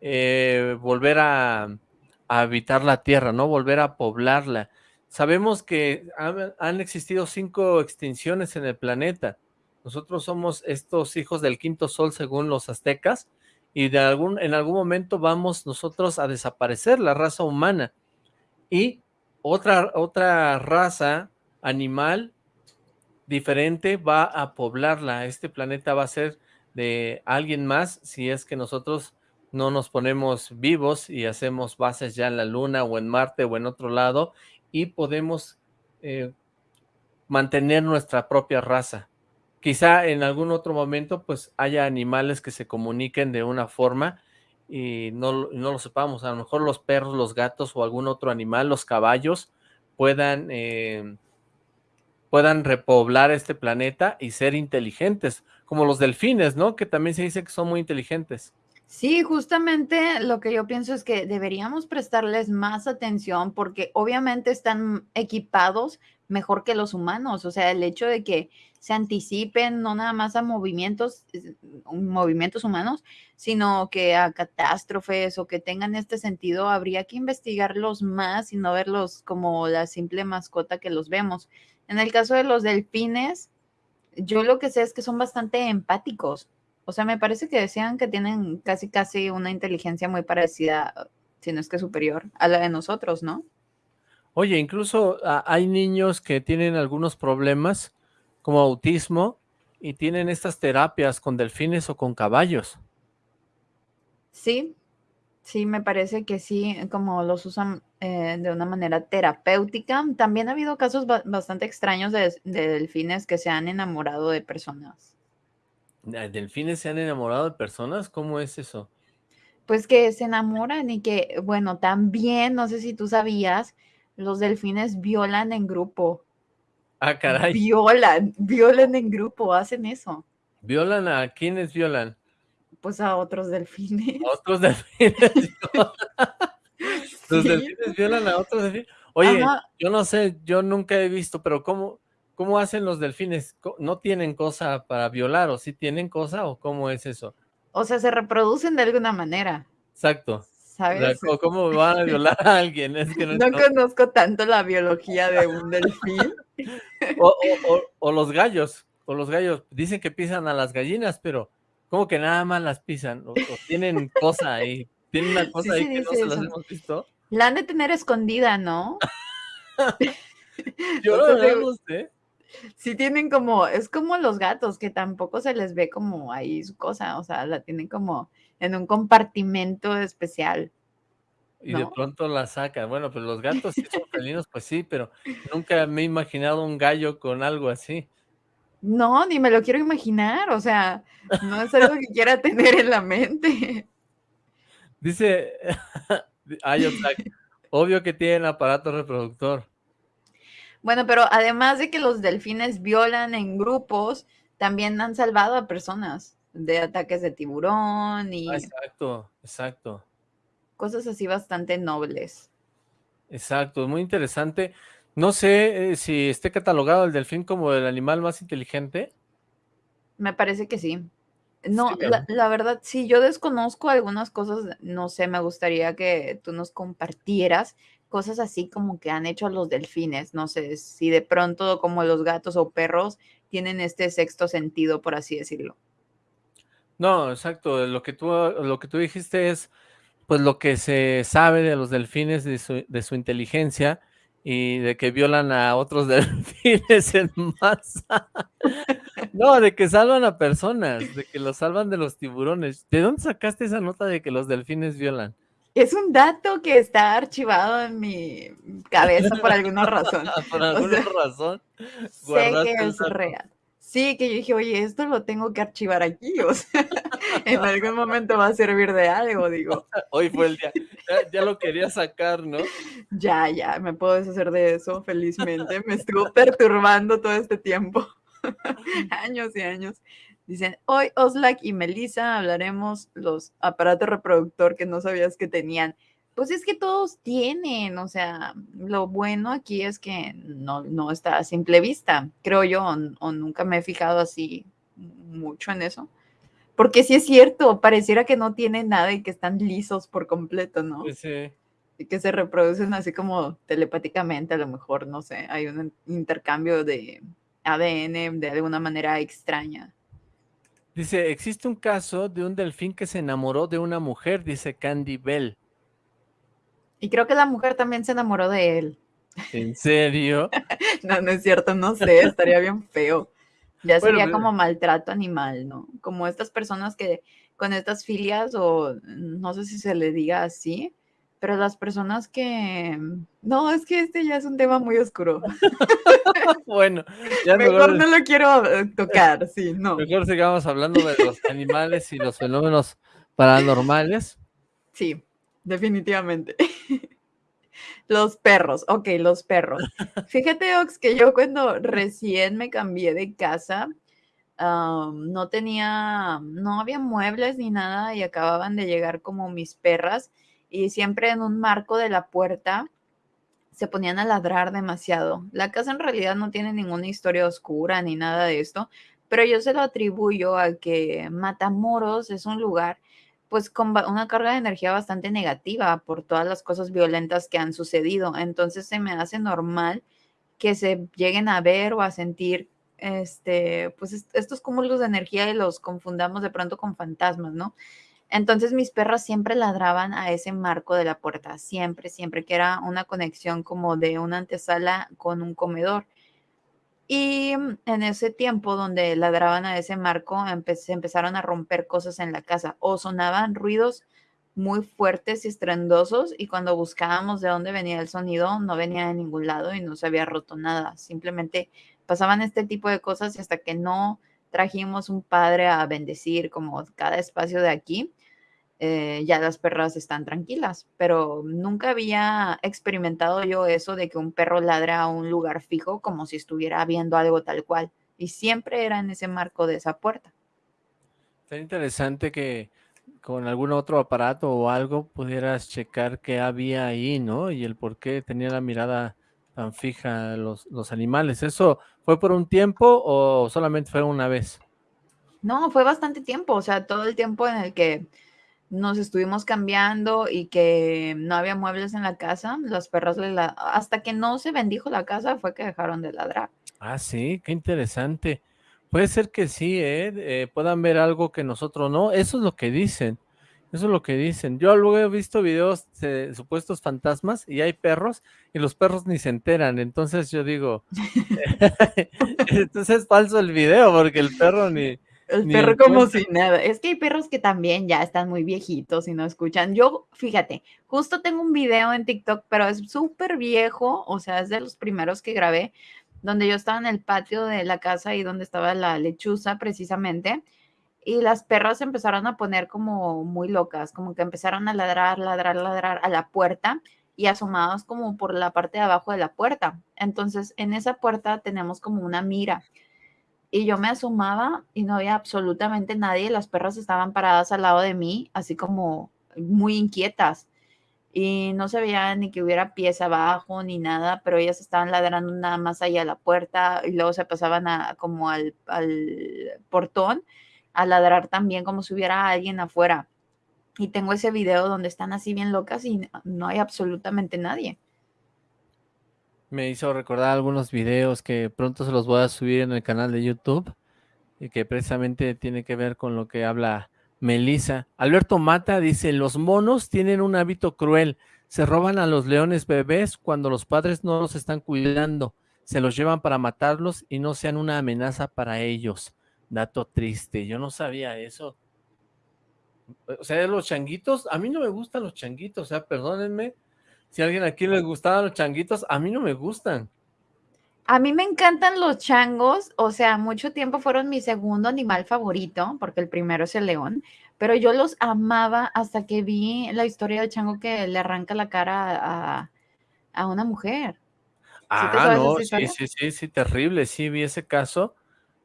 eh, volver a, a, habitar la Tierra, ¿no? Volver a poblarla. Sabemos que han existido cinco extinciones en el planeta nosotros somos estos hijos del quinto sol según los aztecas y de algún, en algún momento vamos nosotros a desaparecer la raza humana y otra, otra raza animal diferente va a poblarla. Este planeta va a ser de alguien más si es que nosotros no nos ponemos vivos y hacemos bases ya en la luna o en Marte o en otro lado y podemos eh, mantener nuestra propia raza. Quizá en algún otro momento pues haya animales que se comuniquen de una forma y no, no lo sepamos. A lo mejor los perros, los gatos o algún otro animal, los caballos, puedan, eh, puedan repoblar este planeta y ser inteligentes, como los delfines, ¿no? Que también se dice que son muy inteligentes. Sí, justamente lo que yo pienso es que deberíamos prestarles más atención porque obviamente están equipados mejor que los humanos. O sea, el hecho de que se anticipen no nada más a movimientos, movimientos humanos, sino que a catástrofes o que tengan este sentido, habría que investigarlos más y no verlos como la simple mascota que los vemos. En el caso de los delfines, yo lo que sé es que son bastante empáticos. O sea, me parece que decían que tienen casi, casi una inteligencia muy parecida, si no es que superior, a la de nosotros, ¿no? Oye, incluso ah, hay niños que tienen algunos problemas, como autismo, y tienen estas terapias con delfines o con caballos. Sí, sí, me parece que sí, como los usan eh, de una manera terapéutica. También ha habido casos bastante extraños de, delfines que se han enamorado de personas. ¿Delfines se han enamorado de personas? ¿Cómo es eso? Pues que se enamoran y que, bueno, también, no sé si tú sabías, los delfines violan en grupo. Ah, caray. Violan, violan en grupo, hacen eso. ¿Violan a quiénes violan? Pues a otros delfines. ¿A otros delfines. Los delfines violan a otros delfines. Oye, yo no sé, yo nunca he visto, pero ¿cómo, ¿cómo hacen los delfines? ¿No tienen cosa para violar o sí tienen cosa o cómo es eso? O sea, se reproducen de alguna manera. Exacto. ¿Sabes? ¿Cómo van a violar a alguien? no, conozco tanto la biología de un delfín. o, los gallos, o los gallos, dicen que pisan a las gallinas, pero como que nada más las pisan? O, tienen cosa ahí, tienen una cosa ahí que no se las hemos visto. La han de tener escondida, ¿no? Yo no sé. Sí tienen como, es como los gatos, que tampoco se les ve como ahí su cosa, o sea, la tienen como en un compartimento especial. Y de pronto la sacan. Bueno, pues los gatos y son felinos, pues sí, pero nunca me he imaginado un gallo con algo así. No, ni me lo quiero imaginar, o sea, no es algo que quiera tener en la mente. Dice, obvio que tienen aparato reproductor. Bueno, pero además de que los delfines violan en grupos, también han salvado a personas de ataques de tiburón y... Ah, exacto, exacto. Cosas así bastante nobles. Exacto, muy interesante. No sé eh, si esté catalogado el delfín como el animal más inteligente. Me parece que sí. No, la, la, verdad, sí, yo desconozco algunas cosas, no sé, me gustaría que tú nos compartieras cosas así como que han hecho los delfines, no sé, si de pronto como los gatos o perros tienen este sexto sentido, por así decirlo. No, exacto. Lo que tú, lo que tú dijiste es, pues, lo que se sabe de los delfines, de su, de su inteligencia y de que violan a otros delfines en masa. No, de que salvan a personas, de que los salvan de los tiburones. ¿De dónde sacaste esa nota de que los delfines violan? Es un dato que está archivado en mi cabeza por alguna razón. por alguna razón. Sé que es real. Sí, que yo dije, oye, esto lo tengo que archivar aquí, o sea, en algún momento va a servir de algo, digo. Hoy fue el día, ya, lo quería sacar, ¿no? Ya, ya, me puedo deshacer de eso, felizmente. Me estuvo perturbando todo este tiempo, años y años. Dicen, hoy Oslak y Melissa hablaremos los aparatos reproductor que no sabías que tenían. Pues es que todos tienen, o sea, lo bueno aquí es que no, no está a simple vista, creo yo, o, nunca me he fijado así mucho en eso. Porque sí es cierto, pareciera que no tienen nada y que están lisos por completo, ¿no? Sí. Y que se reproducen así como telepáticamente, a lo mejor, no sé, hay un intercambio de ADN de alguna manera extraña. Dice, existe un caso de un delfín que se enamoró de una mujer, dice Candy Bell. Y creo que la mujer también se enamoró de él. ¿En serio? no, no es cierto, no sé, estaría bien feo. Ya sería como maltrato animal, ¿no? Como estas personas que con estas filias o no sé si se le diga así, pero las personas que... No, es que este ya es un tema muy oscuro. bueno, ya mejor, no lo quiero tocar, sí, no. Mejor sigamos hablando de los animales y los fenómenos paranormales. Sí, definitivamente. Los perros, ok, los perros. Fíjate, Ox, que yo cuando recién me cambié de casa, no tenía, no había muebles ni nada y acababan de llegar como mis perras y siempre en un marco de la puerta se ponían a ladrar demasiado. La casa en realidad no tiene ninguna historia oscura ni nada de esto, pero yo se lo atribuyo a que Matamoros es un lugar pues con una carga de energía bastante negativa por todas las cosas violentas que han sucedido. Entonces se me hace normal que se lleguen a ver o a sentir este, pues estos cúmulos de energía y los confundamos de pronto con fantasmas, ¿no? Entonces mis perros siempre ladraban a ese marco de la puerta, siempre, siempre, que era una conexión como de una antesala con un comedor. Y mm, en ese tiempo donde ladraban a ese marco, se empezaron a romper cosas en la casa o sonaban ruidos muy fuertes y estrendosos y cuando buscábamos de dónde venía el sonido, no venía de ningún lado y no se había roto nada. Simplemente pasaban este tipo de cosas hasta que no trajimos un padre a bendecir como cada espacio de aquí, eh, ya las perras están tranquilas, pero nunca había experimentado yo eso de que un perro ladra a un lugar fijo como si estuviera viendo algo tal cual. Y siempre era en ese marco de esa puerta. Está interesante que con algún otro aparato o algo pudieras checar qué había ahí, ¿no? Y el por qué tenía la mirada tan fija los, los animales. ¿Eso fue por un tiempo o solamente fue una vez? No, fue bastante tiempo, o sea, todo el tiempo en el que nos estuvimos cambiando y que no había muebles en la casa, los perros hasta que no se bendijo la casa fue que dejaron de ladrar. Ah, sí, qué interesante. Puede ser que sí, ¿eh? ¿eh? puedan ver algo que nosotros no. Eso es lo que dicen. Eso es lo que dicen. Yo luego he visto videos de supuestos fantasmas y hay perros y los perros ni se enteran. Entonces yo digo, entonces es falso el video porque el perro ni, el perro como si nada. Es que hay perros que también ya están muy viejitos y no escuchan. Yo, fíjate, justo tengo un video en TikTok, pero es súper viejo, o sea, es de los primeros que grabé, donde yo estaba en el patio de la casa y donde estaba la lechuza precisamente. Y las perras empezaron a poner como muy locas, como que empezaron a ladrar, ladrar, ladrar a la puerta y asomados como por la parte de abajo de la puerta. Entonces, en esa puerta tenemos como una mira y yo me asomaba y no había absolutamente nadie. Las perras estaban paradas al lado de mí, así como muy inquietas. Y no se veía ni que hubiera pies abajo ni nada, pero ellas estaban ladrando nada más allá a la puerta y luego se pasaban a, como al, al portón a ladrar también como si hubiera alguien afuera. Y tengo ese video donde están así bien locas y no hay absolutamente nadie me hizo recordar algunos videos que pronto se los voy a subir en el canal de YouTube y que precisamente tiene que ver con lo que habla Melissa. Alberto Mata dice, los monos tienen un hábito cruel, se roban a los leones bebés cuando los padres no los están cuidando, se los llevan para matarlos y no sean una amenaza para ellos. Dato triste, yo no sabía eso. O sea, los changuitos, a mí no me gustan los changuitos, o sea, perdónenme, si a alguien aquí les gustaban los changuitos, a mí no me gustan. A mí me encantan los changos, o sea, mucho tiempo fueron mi segundo animal favorito, porque el primero es el león, pero yo los amaba hasta que vi la historia del chango que le arranca la cara a, una mujer. Ah, no, sí, sí, sí, sí, terrible, sí, vi ese caso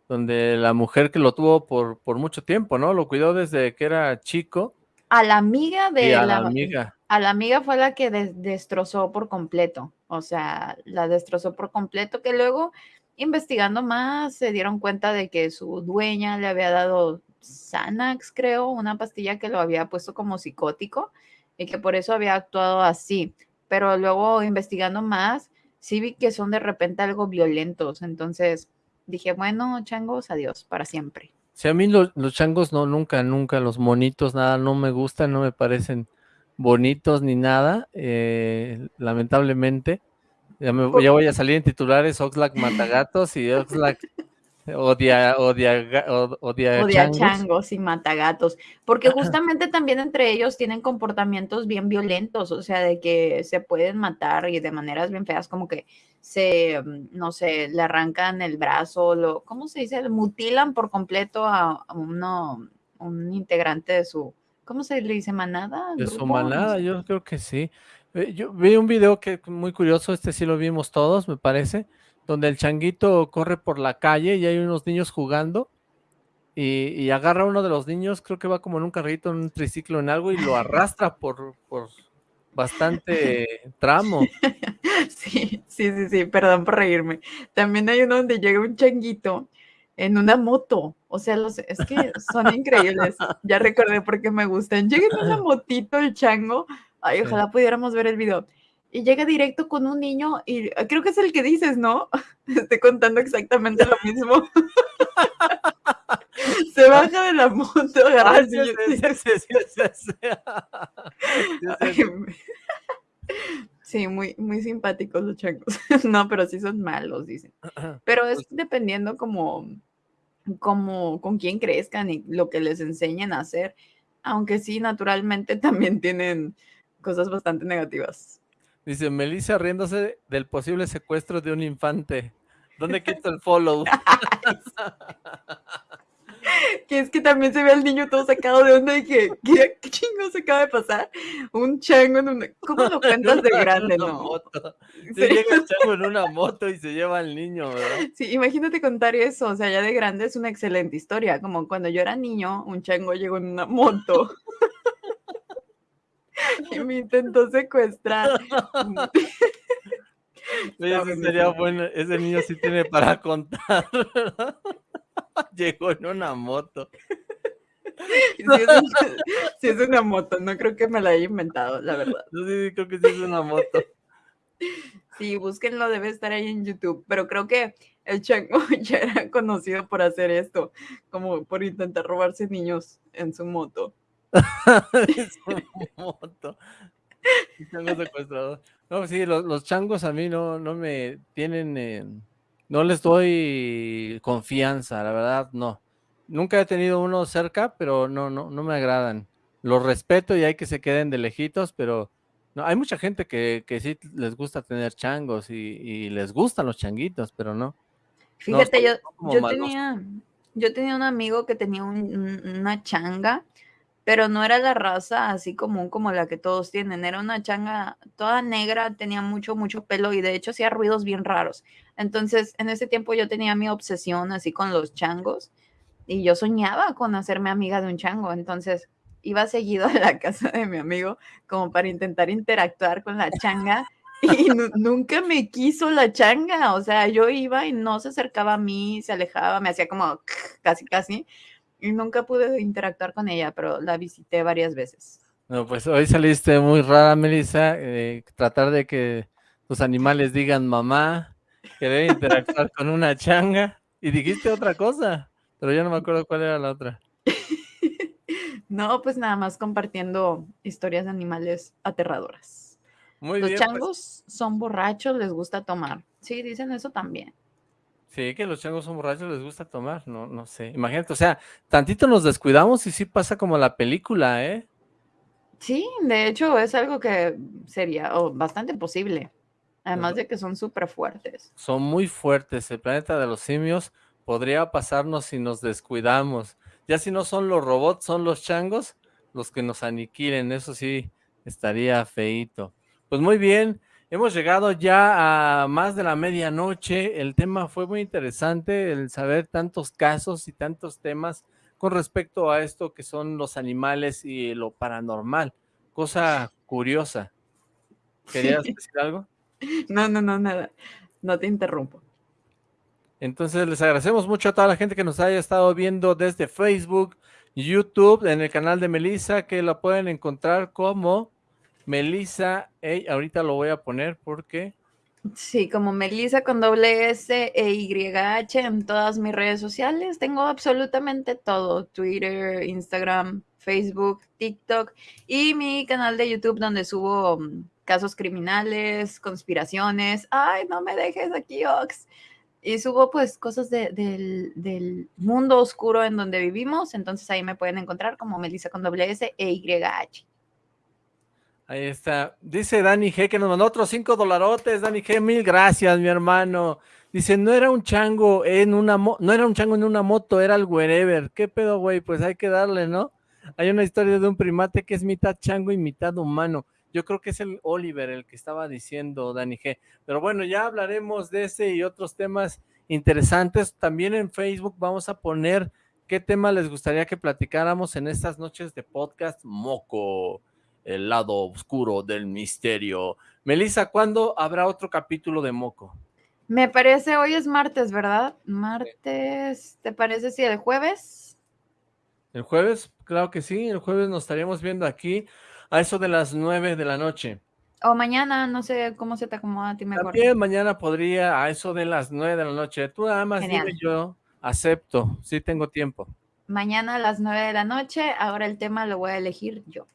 donde la mujer que lo tuvo por, por mucho tiempo, ¿no? Lo cuidó desde que era chico. A la amiga de la, la amiga a la amiga fue la que destrozó por completo, o sea, la destrozó por completo, que luego investigando más se dieron cuenta de que su dueña le había dado Xanax, creo, una pastilla que lo había puesto como psicótico y que por eso había actuado así. Pero luego investigando más, sí vi que son de repente algo violentos, entonces dije, bueno, changos, adiós, para siempre. Sí, a mí los, los changos no, nunca, nunca, los monitos, nada, no me gustan, no me parecen bonitos ni nada, eh, lamentablemente. Ya, me, ya, voy a salir en titulares Oxlack Matagatos y Oxlack odia, odia, odia, odia changos. y matagatos, porque justamente también entre ellos tienen comportamientos bien violentos, o sea, de que se pueden matar y de maneras bien feas, como que se, mm, no sé, le arrancan el brazo, lo, ¿cómo se dice? Mutilan por completo a, uno, un integrante de su, ¿cómo se le dice? ¿Manada? De su manada, yo creo que sí. Eh, yo vi un video que muy curioso, este sí lo vimos todos, me parece, donde el changuito corre por la calle y hay unos niños jugando y, agarra a uno de los niños, creo que va como en un carrito, en un triciclo, en algo y lo arrastra por, por bastante tramo. Sí, sí, sí, sí, perdón por reírme. También hay uno donde llega un changuito en una moto. O sea, los, es que son increíbles. Ya recordé por qué me gustan. Llega en una motito el chango. Ay, ojalá pudiéramos ver el video. Y llega directo con un niño y ah, creo que es el que dices, ¿no? Estoy contando exactamente lo mismo. Se baja de la moto. Sí, muy, muy simpáticos los changos. No, pero sí son malos, dicen. Pero es pues dependiendo como, como con quién crezcan y lo que les enseñen a hacer. Aunque sí, naturalmente también tienen cosas bastante negativas. Dice Melissa riéndose del posible secuestro de un infante. ¿Dónde quito el follow? que es que también se ve al niño todo sacado de onda y que, ¿qué, qué chingo se acaba de pasar? Un chango en una... ¿Cómo lo cuentas de grande, no? Moto. Se llega el chango en una moto y se lleva al niño, ¿verdad? Sí, imagínate contar eso, o sea, ya de grande es una excelente historia, como cuando yo era niño, un chango llegó en una moto y me intentó secuestrar. Oye, sería bueno, ese niño sí tiene para contar. Llegó en una moto. Sí es, una moto, no creo que me la haya inventado, la verdad. sí, creo que sí es una moto. Sí, búsquenlo, debe estar ahí en YouTube, pero creo que el chango ya era conocido por hacer esto, como por intentar robarse niños en su moto. Chango secuestrador. No, sí, los, changos a mí no, no me tienen... No les doy confianza, la verdad, no. Nunca he tenido uno cerca, pero no, no, no me agradan. Los respeto y hay que se queden de lejitos, pero no, hay mucha gente que, que sí les gusta tener changos y, les gustan los changuitos, pero no. Fíjate, yo, yo tenía, yo tenía un amigo que tenía una changa pero no era la raza así común como la que todos tienen, era una changa toda negra, tenía mucho, mucho pelo y de hecho hacía ruidos bien raros. Entonces, en ese tiempo yo tenía mi obsesión así con los changos y yo soñaba con hacerme amiga de un chango, entonces iba seguido a la casa de mi amigo como para intentar interactuar con la changa y nunca me quiso la changa, o sea, yo iba y no se acercaba a mí, se alejaba, me hacía como casi, casi, nunca pude interactuar con ella, pero la visité varias veces. No, pues hoy saliste muy rara, Melissa, eh, tratar de que tus animales digan mamá, querer interactuar con una changa, y dijiste otra cosa, pero yo no me acuerdo cuál era la otra. no, pues nada más compartiendo historias de animales aterradoras. Muy Los pues changos son borrachos, les gusta tomar. Sí, dicen eso también. Sí, que los changos son borrachos, les gusta tomar, no, no sé. Imagínate, o sea, tantito nos descuidamos y sí pasa como la película, ¿eh? Sí, de hecho es algo que sería bastante posible. Además de que son súper fuertes. Son muy fuertes. El planeta de los simios podría pasarnos si nos descuidamos. Ya si no son los robots, son los changos los que nos aniquilen. Eso sí, estaría feito. Pues muy bien. Hemos llegado ya a más de la medianoche. El tema fue muy interesante, el saber tantos casos y tantos temas con respecto a esto que son los animales y lo paranormal. Cosa curiosa. ¿Querías decir algo? No, no, no, nada. No te interrumpo. Entonces les agradecemos mucho a toda la gente que nos haya estado viendo desde Facebook, YouTube, en el canal de Melissa, que la pueden encontrar como Melissa, ahorita lo voy a poner porque... Sí, como Melissa con doble S e YH en todas mis redes sociales. Tengo absolutamente todo, Twitter, Instagram, Facebook, TikTok y mi canal de YouTube donde subo mm, casos criminales, conspiraciones. Ay, no me dejes aquí, Ox. Y subo pues cosas del, del, mundo oscuro en donde vivimos. Entonces ahí me pueden encontrar como Melissa con doble S e YH. Ahí está. Dice Dani G que nos mandó otros cinco dolarotes. Dani G, mil gracias, mi hermano. Dice, no era un chango en una no era un chango en una moto, era el wherever. ¿Qué pedo, güey? Pues hay que darle, ¿no? Hay una historia de un primate que es mitad chango y mitad humano. Yo creo que es el Oliver el que estaba diciendo Dani G. Pero bueno, ya hablaremos de ese y otros temas interesantes. También en Facebook vamos a poner qué tema les gustaría que platicáramos en estas noches de podcast Moco el lado oscuro del misterio. Melissa, ¿cuándo habrá otro capítulo de Moco? Me parece, hoy es martes, ¿verdad? Martes, ¿te parece si el jueves? ¿El jueves? Claro que sí, el jueves nos estaríamos viendo aquí a eso de las nueve de la noche. O mañana, no sé cómo se te acomoda a ti mejor. También mañana podría a eso de las nueve de la noche. Tú nada más dime yo, acepto, sí tengo tiempo. mañana a las 9 de la noche. Ahora el tema lo voy a elegir yo.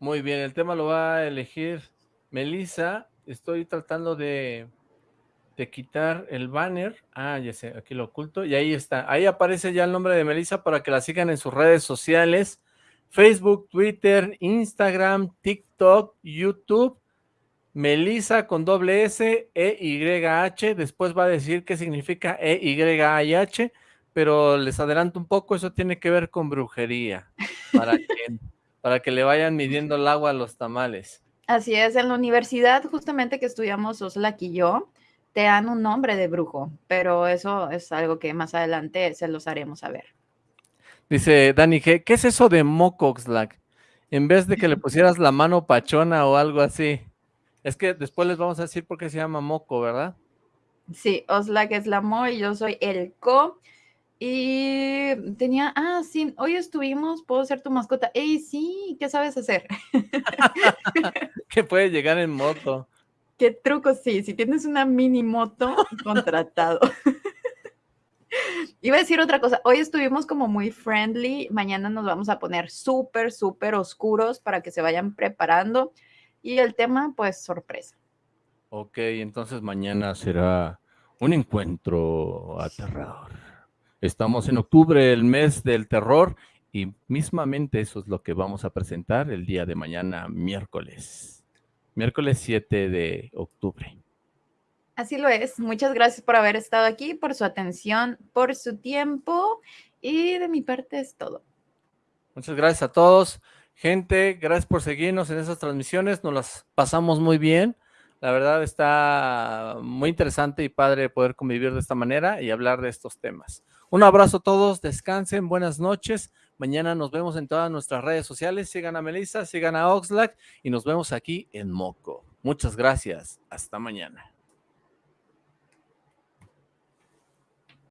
Muy bien, el tema lo va a elegir Melissa. Estoy tratando de, de quitar el banner. Ah, ya sé, aquí lo oculto. Y ahí está. Ahí aparece ya el nombre de Melissa para que la sigan en sus redes sociales. Facebook, Twitter, Instagram, TikTok, YouTube. Melissa con doble S, E, Y, H. Después va a decir qué significa E, Y, H pero les adelanto un poco, eso tiene que ver con brujería, para que, para que le vayan midiendo el agua a los tamales. Así es, en la universidad justamente que estudiamos Oslak y yo, te dan un nombre de brujo, pero eso es algo que más adelante se los haremos saber. Dice Dani G, ¿qué es eso de moco, Oxlack? En vez de que le pusieras la mano pachona o algo así. Es que después les vamos a decir por qué se llama moco, ¿verdad? Sí, Oslak es la mo y yo soy el co. Y tenía, ah, sí, hoy estuvimos, puedo ser tu mascota. ¡Ey, sí! ¿Qué sabes hacer? que puede llegar en moto. ¿Qué truco? Sí, si tienes una mini moto, contratado. Iba a decir otra cosa. Hoy estuvimos como muy friendly. Mañana nos vamos a poner súper, súper oscuros para que se vayan preparando. Y el tema, pues, sorpresa. Ok, entonces mañana será un encuentro aterrador. Estamos en octubre, el mes del terror, y mismamente eso es lo que vamos a presentar el día de mañana, miércoles. Miércoles 7 de octubre. Así lo es. Muchas gracias por haber estado aquí, por su atención, por su tiempo, y de mi parte es todo. Muchas gracias a todos. Gente, gracias por seguirnos en esas transmisiones. Nos las pasamos muy bien. La verdad está muy interesante y padre poder convivir de esta manera y hablar de estos temas. Un abrazo a todos, descansen, buenas noches. Mañana nos vemos en todas nuestras redes sociales. Sigan a Melissa, sigan a Oxlack y nos vemos aquí en Moco. Muchas gracias. Hasta mañana.